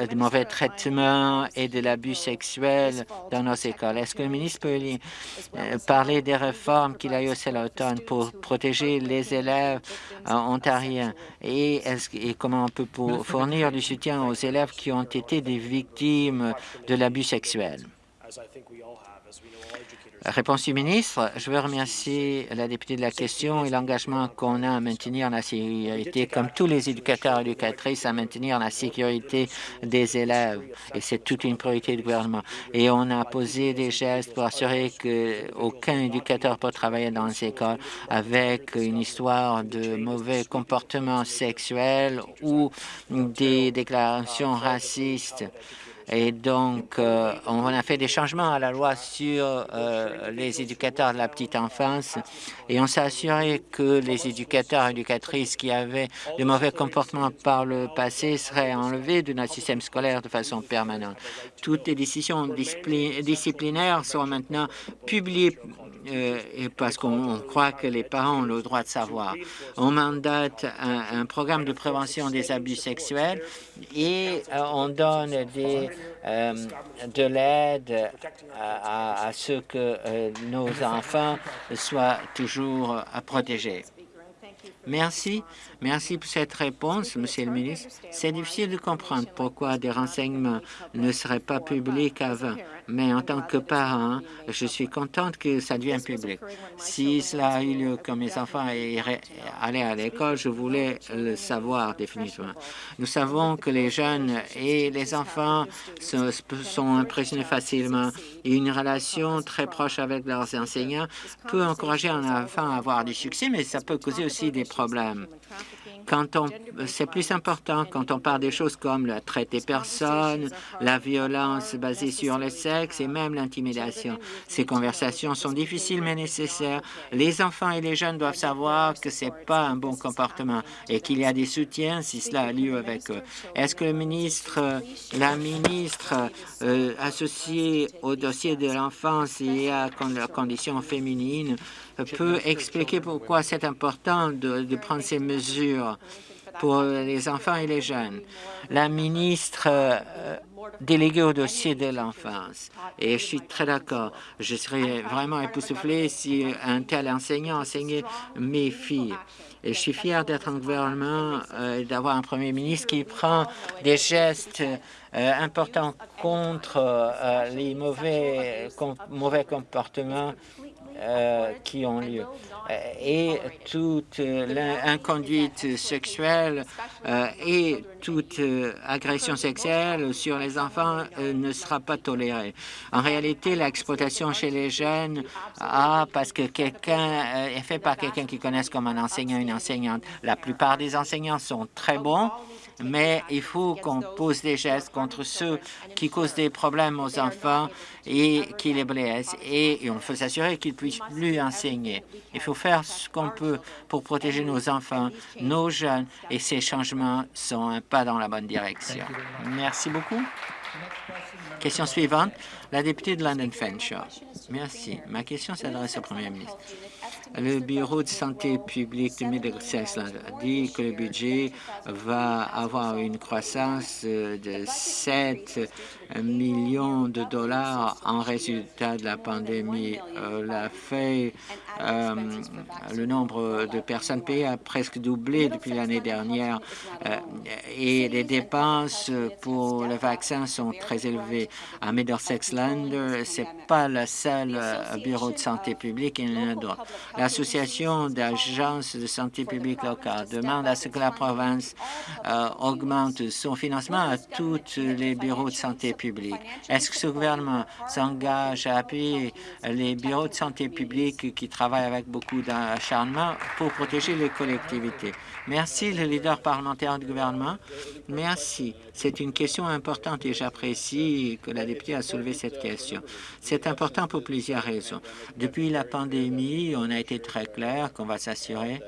des mauvais traitements et de l'abus sexuel dans nos écoles. Est-ce que le ministre peut euh, parler des réformes qu'il a eues à l'automne pour protéger les élèves euh, ontariens? et, et comment on peut fournir du soutien aux élèves qui ont été des victimes de l'abus sexuel? Réponse du ministre, je veux remercier la députée de la question et l'engagement qu'on a à maintenir la sécurité, comme tous les éducateurs et éducatrices, à maintenir la sécurité des élèves. Et c'est toute une priorité du gouvernement. Et on a posé des gestes pour assurer qu'aucun éducateur peut travailler dans les écoles avec une histoire de mauvais comportements sexuels ou des déclarations racistes. Et donc, euh, on a fait des changements à la loi sur euh, les éducateurs de la petite enfance et on s'est assuré que les éducateurs et éducatrices qui avaient de mauvais comportements par le passé seraient enlevés de notre système scolaire de façon permanente. Toutes les décisions disciplinaires sont maintenant publiées euh, parce qu'on croit que les parents ont le droit de savoir. On mandate un, programme de prévention des abus sexuels et euh, on donne euh, de l'aide à, ce que nos enfants soient toujours protégés. Merci. Merci pour cette réponse, Monsieur le ministre. C'est difficile de comprendre pourquoi des renseignements ne seraient pas publics avant, mais en tant que parent, je suis contente que ça devienne public. Si cela a eu lieu quand mes enfants allaient à l'école, je voulais le savoir définitivement. Nous savons que les jeunes et les enfants sont impressionnés facilement et une relation très proche avec leurs enseignants peut encourager un enfant à avoir du succès, mais ça peut causer aussi des problèmes. On, c'est plus important quand on parle des choses comme la traite des personnes, la violence basée sur le sexe et même l'intimidation. Ces conversations sont difficiles mais nécessaires. Les enfants et les jeunes doivent savoir que c'est pas un bon comportement et qu'il y a des soutiens si cela a lieu avec eux. Est-ce que le ministre, la ministre euh, associée au dossier de l'enfance et à la condition féminine peut expliquer pourquoi c'est important de, prendre ces mesures pour les enfants et les jeunes. La ministre euh, déléguée au dossier de l'enfance, et je suis très d'accord, je serais vraiment époustouflé si un tel enseignant enseignait mes filles. Et je suis fier d'être en gouvernement euh, et d'avoir un premier ministre qui prend des gestes euh, importants contre les mauvais, mauvais comportements euh, qui ont lieu. Euh, et toute inconduite sexuelle euh, et toute agression sexuelle sur les enfants ne sera pas tolérée. En réalité, l'exploitation chez les jeunes, ah, parce que quelqu'un est fait par quelqu'un qui connaissent comme un enseignant, une enseignante. La plupart des enseignants sont très bons, mais il faut qu'on pose des gestes contre ceux qui causent des problèmes aux enfants et qui les blessent. Et, on faut s'assurer qu'ils puissent plus enseigner. Il faut faire ce qu'on peut pour protéger nos enfants, nos jeunes, et ces changements sont un pas dans la bonne direction. Merci beaucoup. Question suivante, la députée de London Fenshaw. Merci. Ma question s'adresse au Premier ministre. Le Bureau de santé publique de Middlesex a dit que le budget va avoir une croissance de 7 millions de dollars en résultat de la pandémie. Euh, la fait, euh, le nombre de personnes payées a presque doublé depuis l'année dernière euh, et les dépenses pour le vaccin sont très élevées. À Middlesex Land, ce n'est pas le seul bureau de santé publique, il y en a d'autres. L'Association d'agences de santé publique locale demande à ce que la province augmente son financement à tous les bureaux de santé Est-ce que ce gouvernement s'engage à appuyer les bureaux de santé publique qui travaillent avec beaucoup d'acharnement pour protéger les collectivités? Merci, le leader parlementaire du gouvernement. Merci. C'est une question importante et j'apprécie que la députée a soulevé cette question. C'est important pour plusieurs raisons. Depuis la pandémie, on a été très clair qu'on va s'assurer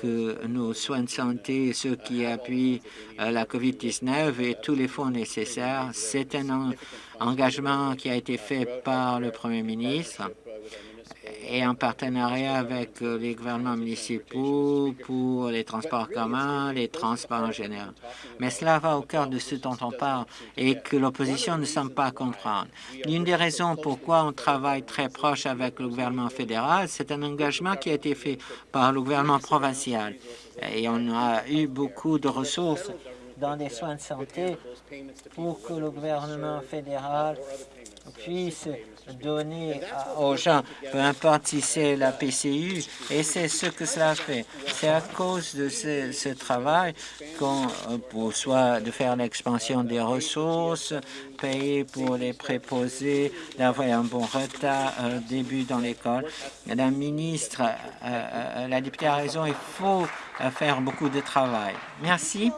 que nos soins de santé, ceux qui appuient euh, la COVID-19 et tous les fonds nécessaires, c'est un engagement qui a été fait par le Premier ministre et en partenariat avec euh, les gouvernements municipaux pour les transports communs, les transports en général. Mais cela va au cœur de ce dont on parle et que l'opposition ne semble pas comprendre. L'une des raisons pourquoi on travaille très proche avec le gouvernement fédéral, c'est un engagement qui a été fait par le gouvernement provincial. Et on a eu beaucoup de ressources dans les soins de santé pour que le gouvernement fédéral puisse donner aux gens, peu importe si c'est la PCU, et c'est ce que cela fait. C'est à cause de ce, travail qu'on euh, soit de faire l'expansion des ressources, payer pour les préposés, d'avoir un bon retard euh, début dans l'école. La ministre, euh, la députée a raison, il faut faire beaucoup de travail. Merci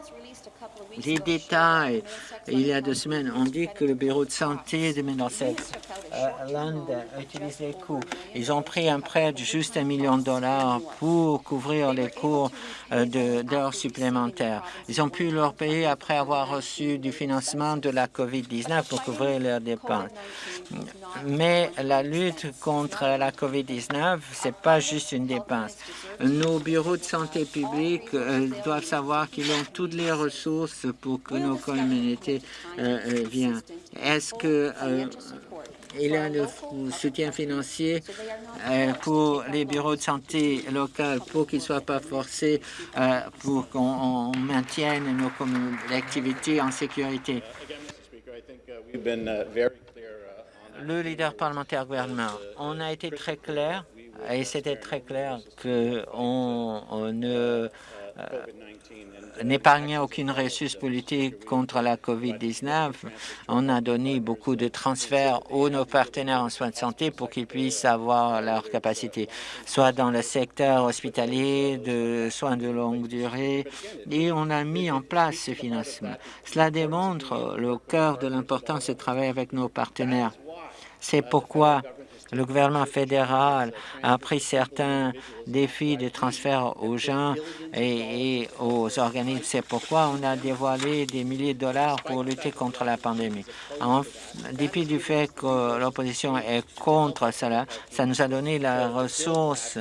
les détails. Il y a deux semaines, on dit que le bureau de santé de Middlesex euh, Land utilise les coûts. Ils ont pris un prêt de juste un million de dollars pour couvrir les cours euh, d'heures supplémentaires. Ils ont pu leur payer après avoir reçu du financement de la COVID-19 pour couvrir leurs dépenses. Mais la lutte contre la COVID-19, ce n'est pas juste une dépense. Nos bureaux de santé publique euh, doivent savoir qu'ils ont toutes les ressources pour que nos communautés euh, euh, viennent. Est-ce que il y a le soutien financier pour les bureaux de santé locaux pour qu'ils ne soient pas forcés, pour qu'on maintienne nos activités en sécurité. Le leader parlementaire gouvernement, on a été très clair et c'était très clair qu'on on ne n'épargnait aucune ressource politique contre la COVID-19. On a donné beaucoup de transferts aux nos partenaires en soins de santé pour qu'ils puissent avoir leur capacité, soit dans le secteur hospitalier, de soins de longue durée, et on a mis en place ce financement. Cela démontre le cœur de l'importance de travailler avec nos partenaires. C'est pourquoi le gouvernement fédéral a pris certains défis de transfert aux gens et, aux organismes. C'est pourquoi on a dévoilé des milliers de dollars pour lutter contre la pandémie. En dépit du fait que l'opposition est contre cela, ça nous a donné la ressource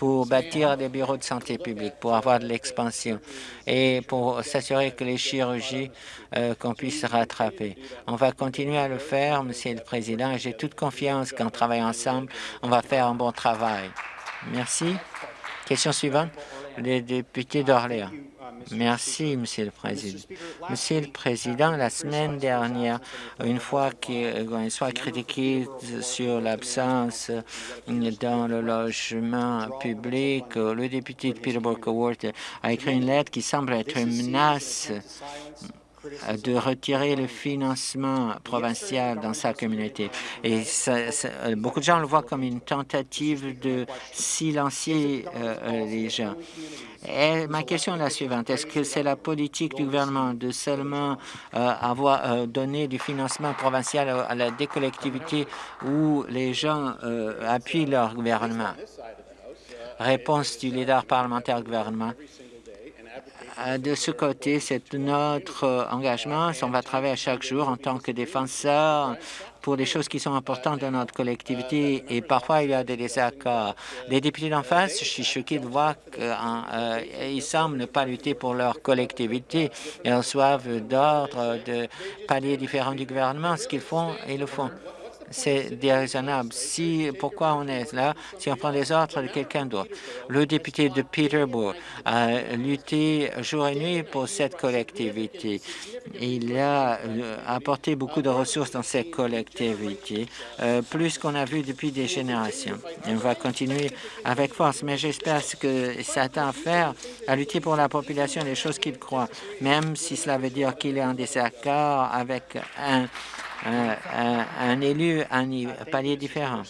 pour bâtir des bureaux de santé publique, pour avoir de l'expansion et pour s'assurer que les chirurgies euh, qu'on puisse rattraper. On va continuer à le faire, Monsieur le Président, et j'ai toute confiance qu'en travaillant ensemble, on va faire un bon travail. Merci. Question suivante, le député d'Orléans. Merci, Monsieur le Président. Monsieur le Président, la semaine dernière, une fois qu'il soit critiqué sur l'absence dans le logement public, le député de Peterborough a écrit une lettre qui semble être une menace de retirer le financement provincial dans sa communauté. Et beaucoup de gens le voient comme une tentative de silencier euh, les gens. Ma question est la suivante. Est-ce que c'est la politique du gouvernement de seulement euh, avoir euh, donné du financement provincial à, la des collectivités où les gens appuient leur gouvernement? Réponse du leader parlementaire gouvernement. Euh, de ce côté, c'est notre euh, engagement. On va travailler chaque jour en tant que défenseur pour des choses qui sont importantes dans notre collectivité et parfois il y a des désaccords. Les députés d'en face, je suis choqué de voir qu'ils euh, semblent ne pas lutter pour leur collectivité. Ils reçoivent d'ordre de paliers différents du gouvernement. Ce qu'ils font, ils le font c'est déraisonnable. Si, pourquoi on est là si on prend les ordres de quelqu'un d'autre? Le député de Peterborough a lutté jour et nuit pour cette collectivité. Il a euh, apporté beaucoup de ressources dans cette collectivité, euh, plus qu'on a vu depuis des générations. on va continuer avec force, mais j'espère que ça tend à faire à lutter pour la population des choses qu'il croit, même si cela veut dire qu'il est en désaccord avec un un, élu à un palier différent.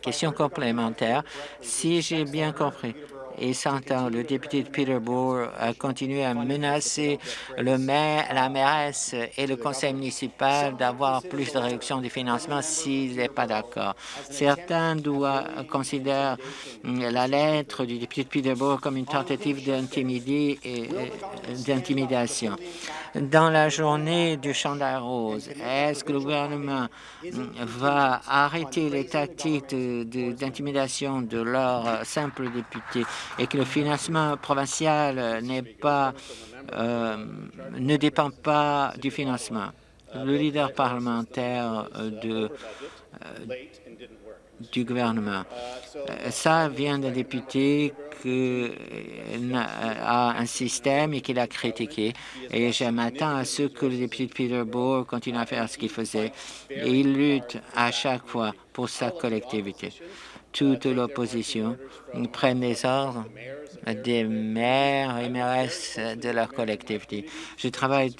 Question complémentaire. Si j'ai bien compris, et s'entend. Le député de Peterborough a continué à menacer le maire, la mairesse et le conseil municipal d'avoir plus de réduction du financement s'il n'est pas d'accord. Certains doivent considérer la lettre du député de Peterborough comme une tentative d'intimidation. Dans la journée du chandail rose, est-ce que le gouvernement va arrêter les tactiques d'intimidation de, de leurs simples députés? Et que le financement provincial euh, ne dépend pas du financement. Le leader parlementaire de, euh, du gouvernement. Euh, ça vient d'un député qui a un système et qu'il a critiqué. Et je m'attends à ce que le député de Peterborough continue à faire ce qu'il faisait. Et il lutte à chaque fois pour sa collectivité toute l'opposition. Prennent les ordres des maires et mairesses de leur collectivité. Je travaille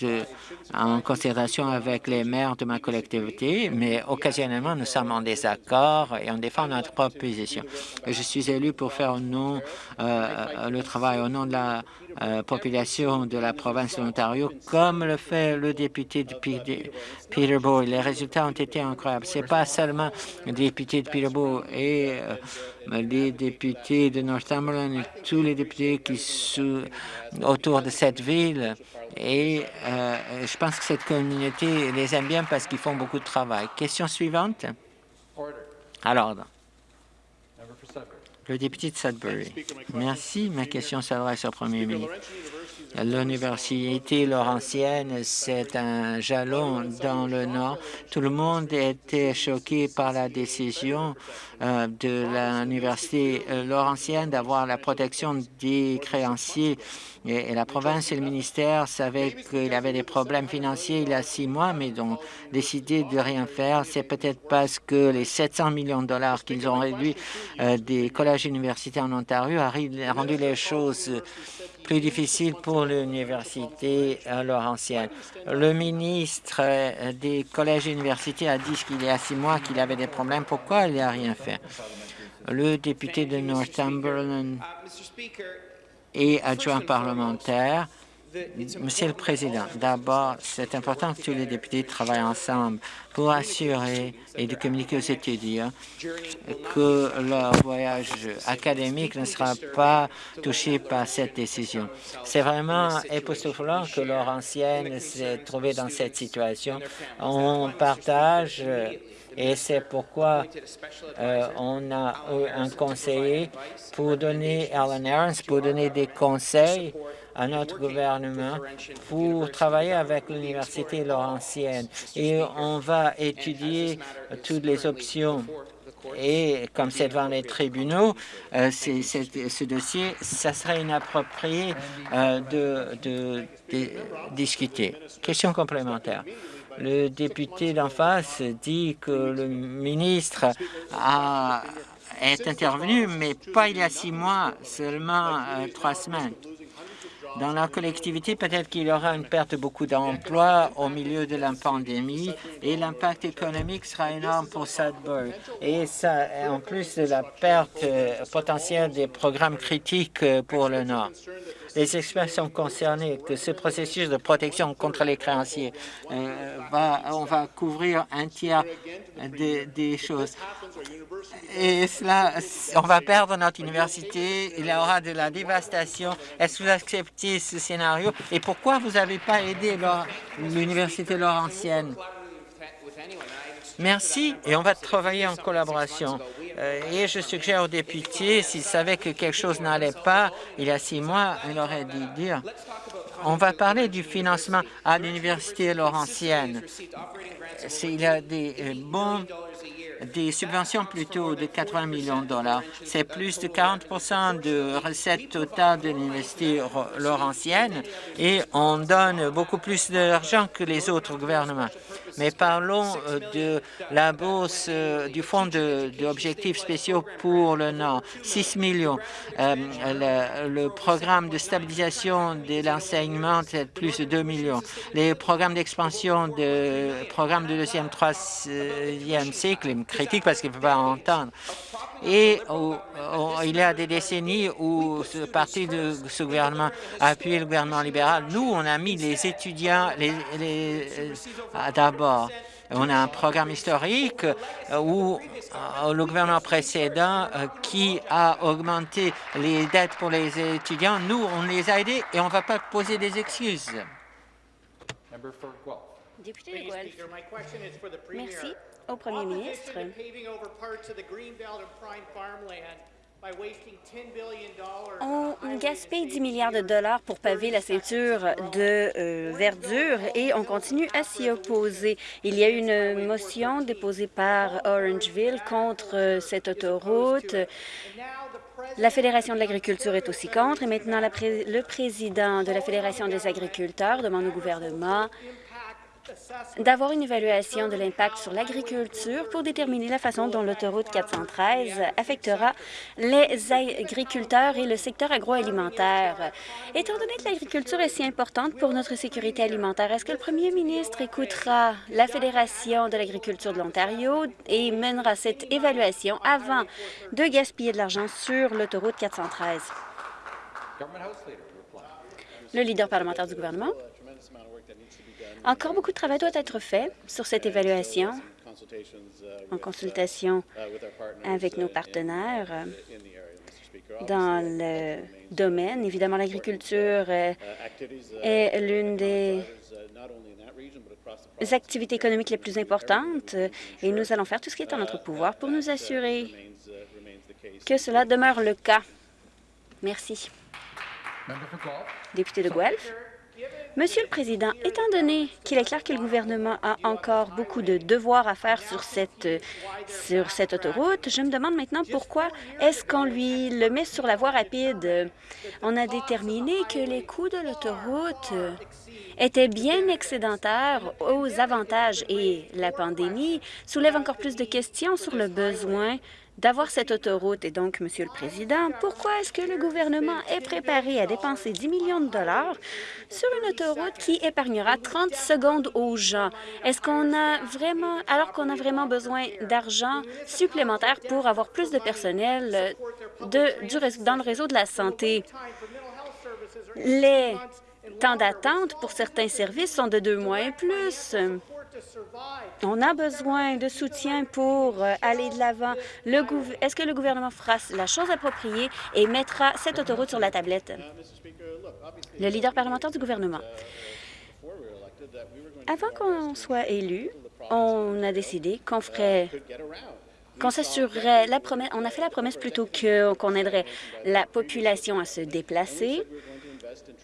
en considération avec les maires de ma collectivité, mais occasionnellement, nous sommes en désaccord et on défend notre propre position. Je suis élu pour faire euh, le travail au nom de la euh, population de la province de l'Ontario, comme le fait le député de Peterborough. Les résultats ont été incroyables. Ce n'est pas seulement le député de Peterborough et euh, les députés de Northumberland et tous les députés qui sont autour de cette ville. Et euh, je pense que cette communauté les aime bien parce qu'ils font beaucoup de travail. Question suivante. Alors, le député de Sudbury. Merci. Ma question s'adresse au premier ministre. L'université Laurentienne, c'est un jalon dans le Nord. Tout le monde était choqué par la décision euh, de l'université euh, Laurentienne d'avoir la protection des créanciers. Et, la province et le ministère savaient qu'il avait des problèmes financiers il y a six mois, mais ont décidé de rien faire. C'est peut-être parce que les 700 millions de dollars qu'ils ont réduits euh, des collèges et universités en Ontario a rendu les choses plus difficile pour l'université Laurentienne. Le ministre des collèges et universités a dit qu'il y a six mois qu'il avait des problèmes. Pourquoi il n'a rien fait? Le député de Northumberland et adjoint parlementaire Monsieur le Président, d'abord, c'est important que tous les députés travaillent ensemble pour assurer et de communiquer aux étudiants que leur voyage académique ne sera pas touché par cette décision. C'est vraiment époustouflant que leur ancienne s'est trouvée dans cette situation. On partage et c'est pourquoi euh, on a eu un conseiller pour donner, Alan Aarons, pour donner des conseils à notre gouvernement pour travailler avec l'Université Laurentienne. Et on va étudier toutes les options et comme c'est devant les tribunaux, euh, ce dossier, ça serait inapproprié euh, de, de, discuter. Question complémentaire. Le député d'en face dit que le ministre a, est intervenu, mais pas il y a six mois, seulement euh, trois semaines. Dans la collectivité, peut-être qu'il y aura une perte de beaucoup d'emplois au milieu de la pandémie et l'impact économique sera énorme pour Sudbury. Et ça, en plus de la perte euh, potentielle des programmes critiques euh, pour le Nord. Les experts sont concernés que ce processus de protection contre les créanciers, euh, va, on va couvrir un tiers des choses. Et cela, on va perdre notre université, il y aura de la dévastation. Est-ce que vous acceptez ce scénario? Et pourquoi vous n'avez pas aidé l'université Laurentienne? Merci, et on va travailler en collaboration. Euh, et je suggère aux députés, s'ils savaient que quelque chose n'allait pas il y a six mois, ils auraient dû dire. On va parler du financement à l'Université Laurentienne. Il y a des euh, bons des subventions plutôt de 80 millions de dollars. C'est plus de 40% de recettes totales de l'Université Laurentienne et on donne beaucoup plus d'argent que les autres gouvernements. Mais parlons euh, de la bourse euh, du Fonds d'objectifs spéciaux pour le Nord, 6 millions. Euh, le, programme de stabilisation de l'enseignement, c'est plus de 2 millions. Les programmes d'expansion de programmes de deuxième, troisième cycle, critique parce qu'il ne peut pas entendre. Et il y a des décennies où ce parti de ce gouvernement a appuyé le gouvernement libéral. Nous, on a mis les étudiants les, les, d'abord. On a un programme historique euh, où euh, le gouvernement précédent euh, qui a augmenté les dettes pour les étudiants, nous, on les a aidés et on ne va pas poser des excuses. Député de Merci au premier ministre. On gaspille 10 milliards de dollars pour paver la ceinture de euh, verdure et on continue à s'y opposer. Il y a une motion déposée par Orangeville contre euh, cette autoroute. La Fédération de l'agriculture est aussi contre et maintenant le président de la Fédération des agriculteurs demande au gouvernement d'avoir une évaluation de l'impact sur l'agriculture pour déterminer la façon dont l'autoroute 413 affectera les agriculteurs et le secteur agroalimentaire. Étant donné que l'agriculture est si importante pour notre sécurité alimentaire, est-ce que le premier ministre écoutera la Fédération de l'agriculture de l'Ontario et mènera cette évaluation avant de gaspiller de l'argent sur l'autoroute 413? Le leader parlementaire du gouvernement. Encore beaucoup de travail doit être fait sur cette évaluation en consultation avec nos partenaires dans le domaine. Évidemment, l'agriculture est l'une des activités économiques les plus importantes et nous allons faire tout ce qui est en notre pouvoir pour nous assurer que cela demeure le cas. Merci. Député de Guelph. Monsieur le Président, étant donné qu'il est clair que le gouvernement a encore beaucoup de devoirs à faire sur cette, sur cette autoroute, je me demande maintenant pourquoi est-ce qu'on lui le met sur la voie rapide? On a déterminé que les coûts de l'autoroute étaient bien excédentaires aux avantages et la pandémie soulève encore plus de questions sur le besoin d'avoir cette autoroute. Et donc, Monsieur le Président, pourquoi est-ce que le gouvernement est préparé à dépenser 10 millions de dollars sur une autoroute qui épargnera 30 secondes aux gens? Est-ce qu'on a vraiment, alors qu'on a vraiment besoin d'argent supplémentaire pour avoir plus de personnel de, du, dans le réseau de la santé? Les temps d'attente pour certains services sont de deux mois et plus. On a besoin de soutien pour euh, aller de l'avant. Est-ce que le gouvernement fera la chose appropriée et mettra cette autoroute sur la tablette? Le leader parlementaire du gouvernement. Avant qu'on soit élu, on a décidé qu'on ferait qu'on s'assurerait la promesse, on a fait la promesse plutôt qu'on aiderait la population à se déplacer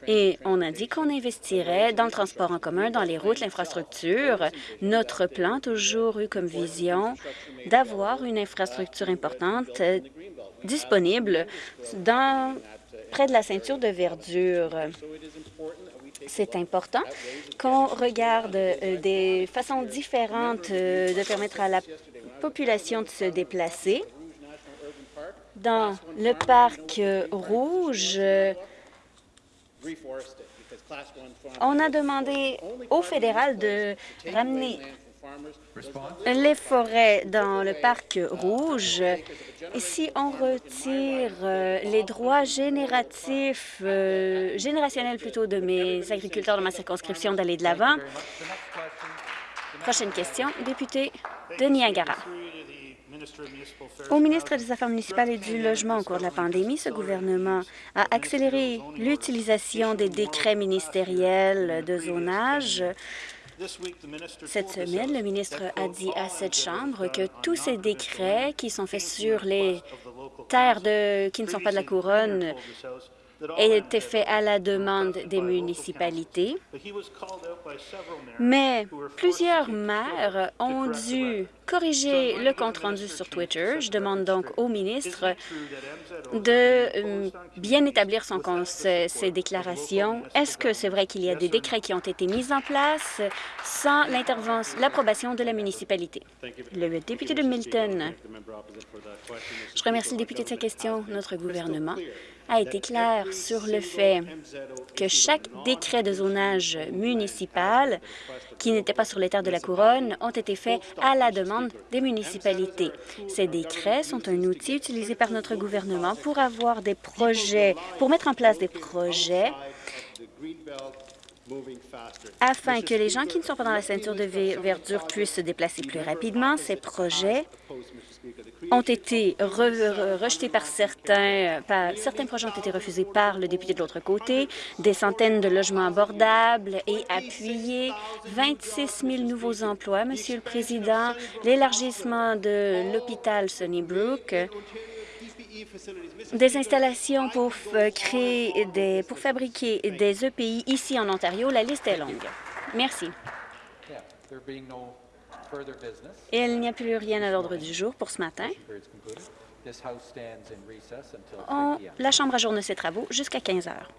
et on a dit qu'on investirait dans le transport en commun, dans les routes, l'infrastructure. Notre plan a toujours eu comme vision d'avoir une infrastructure importante euh, disponible dans, près de la ceinture de verdure. C'est important qu'on regarde euh, des façons différentes euh, de permettre à la population de se déplacer. Dans le parc rouge, on a demandé au fédéral de ramener les forêts dans le parc rouge. Et si on retire euh, les droits génératifs, euh, générationnels plutôt, de mes agriculteurs dans ma circonscription d'aller de l'avant? Prochaine question, député de Niagara. Au ministre des Affaires municipales et du Logement au cours de la pandémie, ce gouvernement a accéléré l'utilisation des décrets ministériels de zonage. Cette semaine, le ministre a dit à cette Chambre que tous ces décrets qui sont faits sur les terres de, qui ne sont pas de la couronne été fait à la demande des municipalités, mais plusieurs maires ont dû corriger le compte-rendu sur Twitter. Je demande donc au ministre de euh, bien établir son, ses déclarations. Est-ce que c'est vrai qu'il y a des décrets qui ont été mis en place sans l'approbation de la municipalité? Le député de Milton. Je remercie le député de sa question. Notre gouvernement a été clair sur le fait que chaque décret de zonage municipal qui n'était pas sur les terres de la Couronne ont été faits à la demande des municipalités. Ces décrets sont un outil utilisé par notre gouvernement pour avoir des projets, pour mettre en place des projets afin que les gens qui ne sont pas dans la ceinture de verdure puissent se déplacer plus rapidement. Ces projets ont été rejetés par certains, certains projets ont été refusés par le député de l'autre côté, des centaines de logements abordables et appuyés, 26 000 nouveaux emplois, Monsieur le Président, l'élargissement de l'hôpital Sunnybrook, des installations pour créer des, pour fabriquer des EPI ici en Ontario. La liste est longue. Merci. Il n'y a plus rien à l'ordre du jour pour ce matin. la Chambre ajourne ses travaux jusqu'à 15 heures.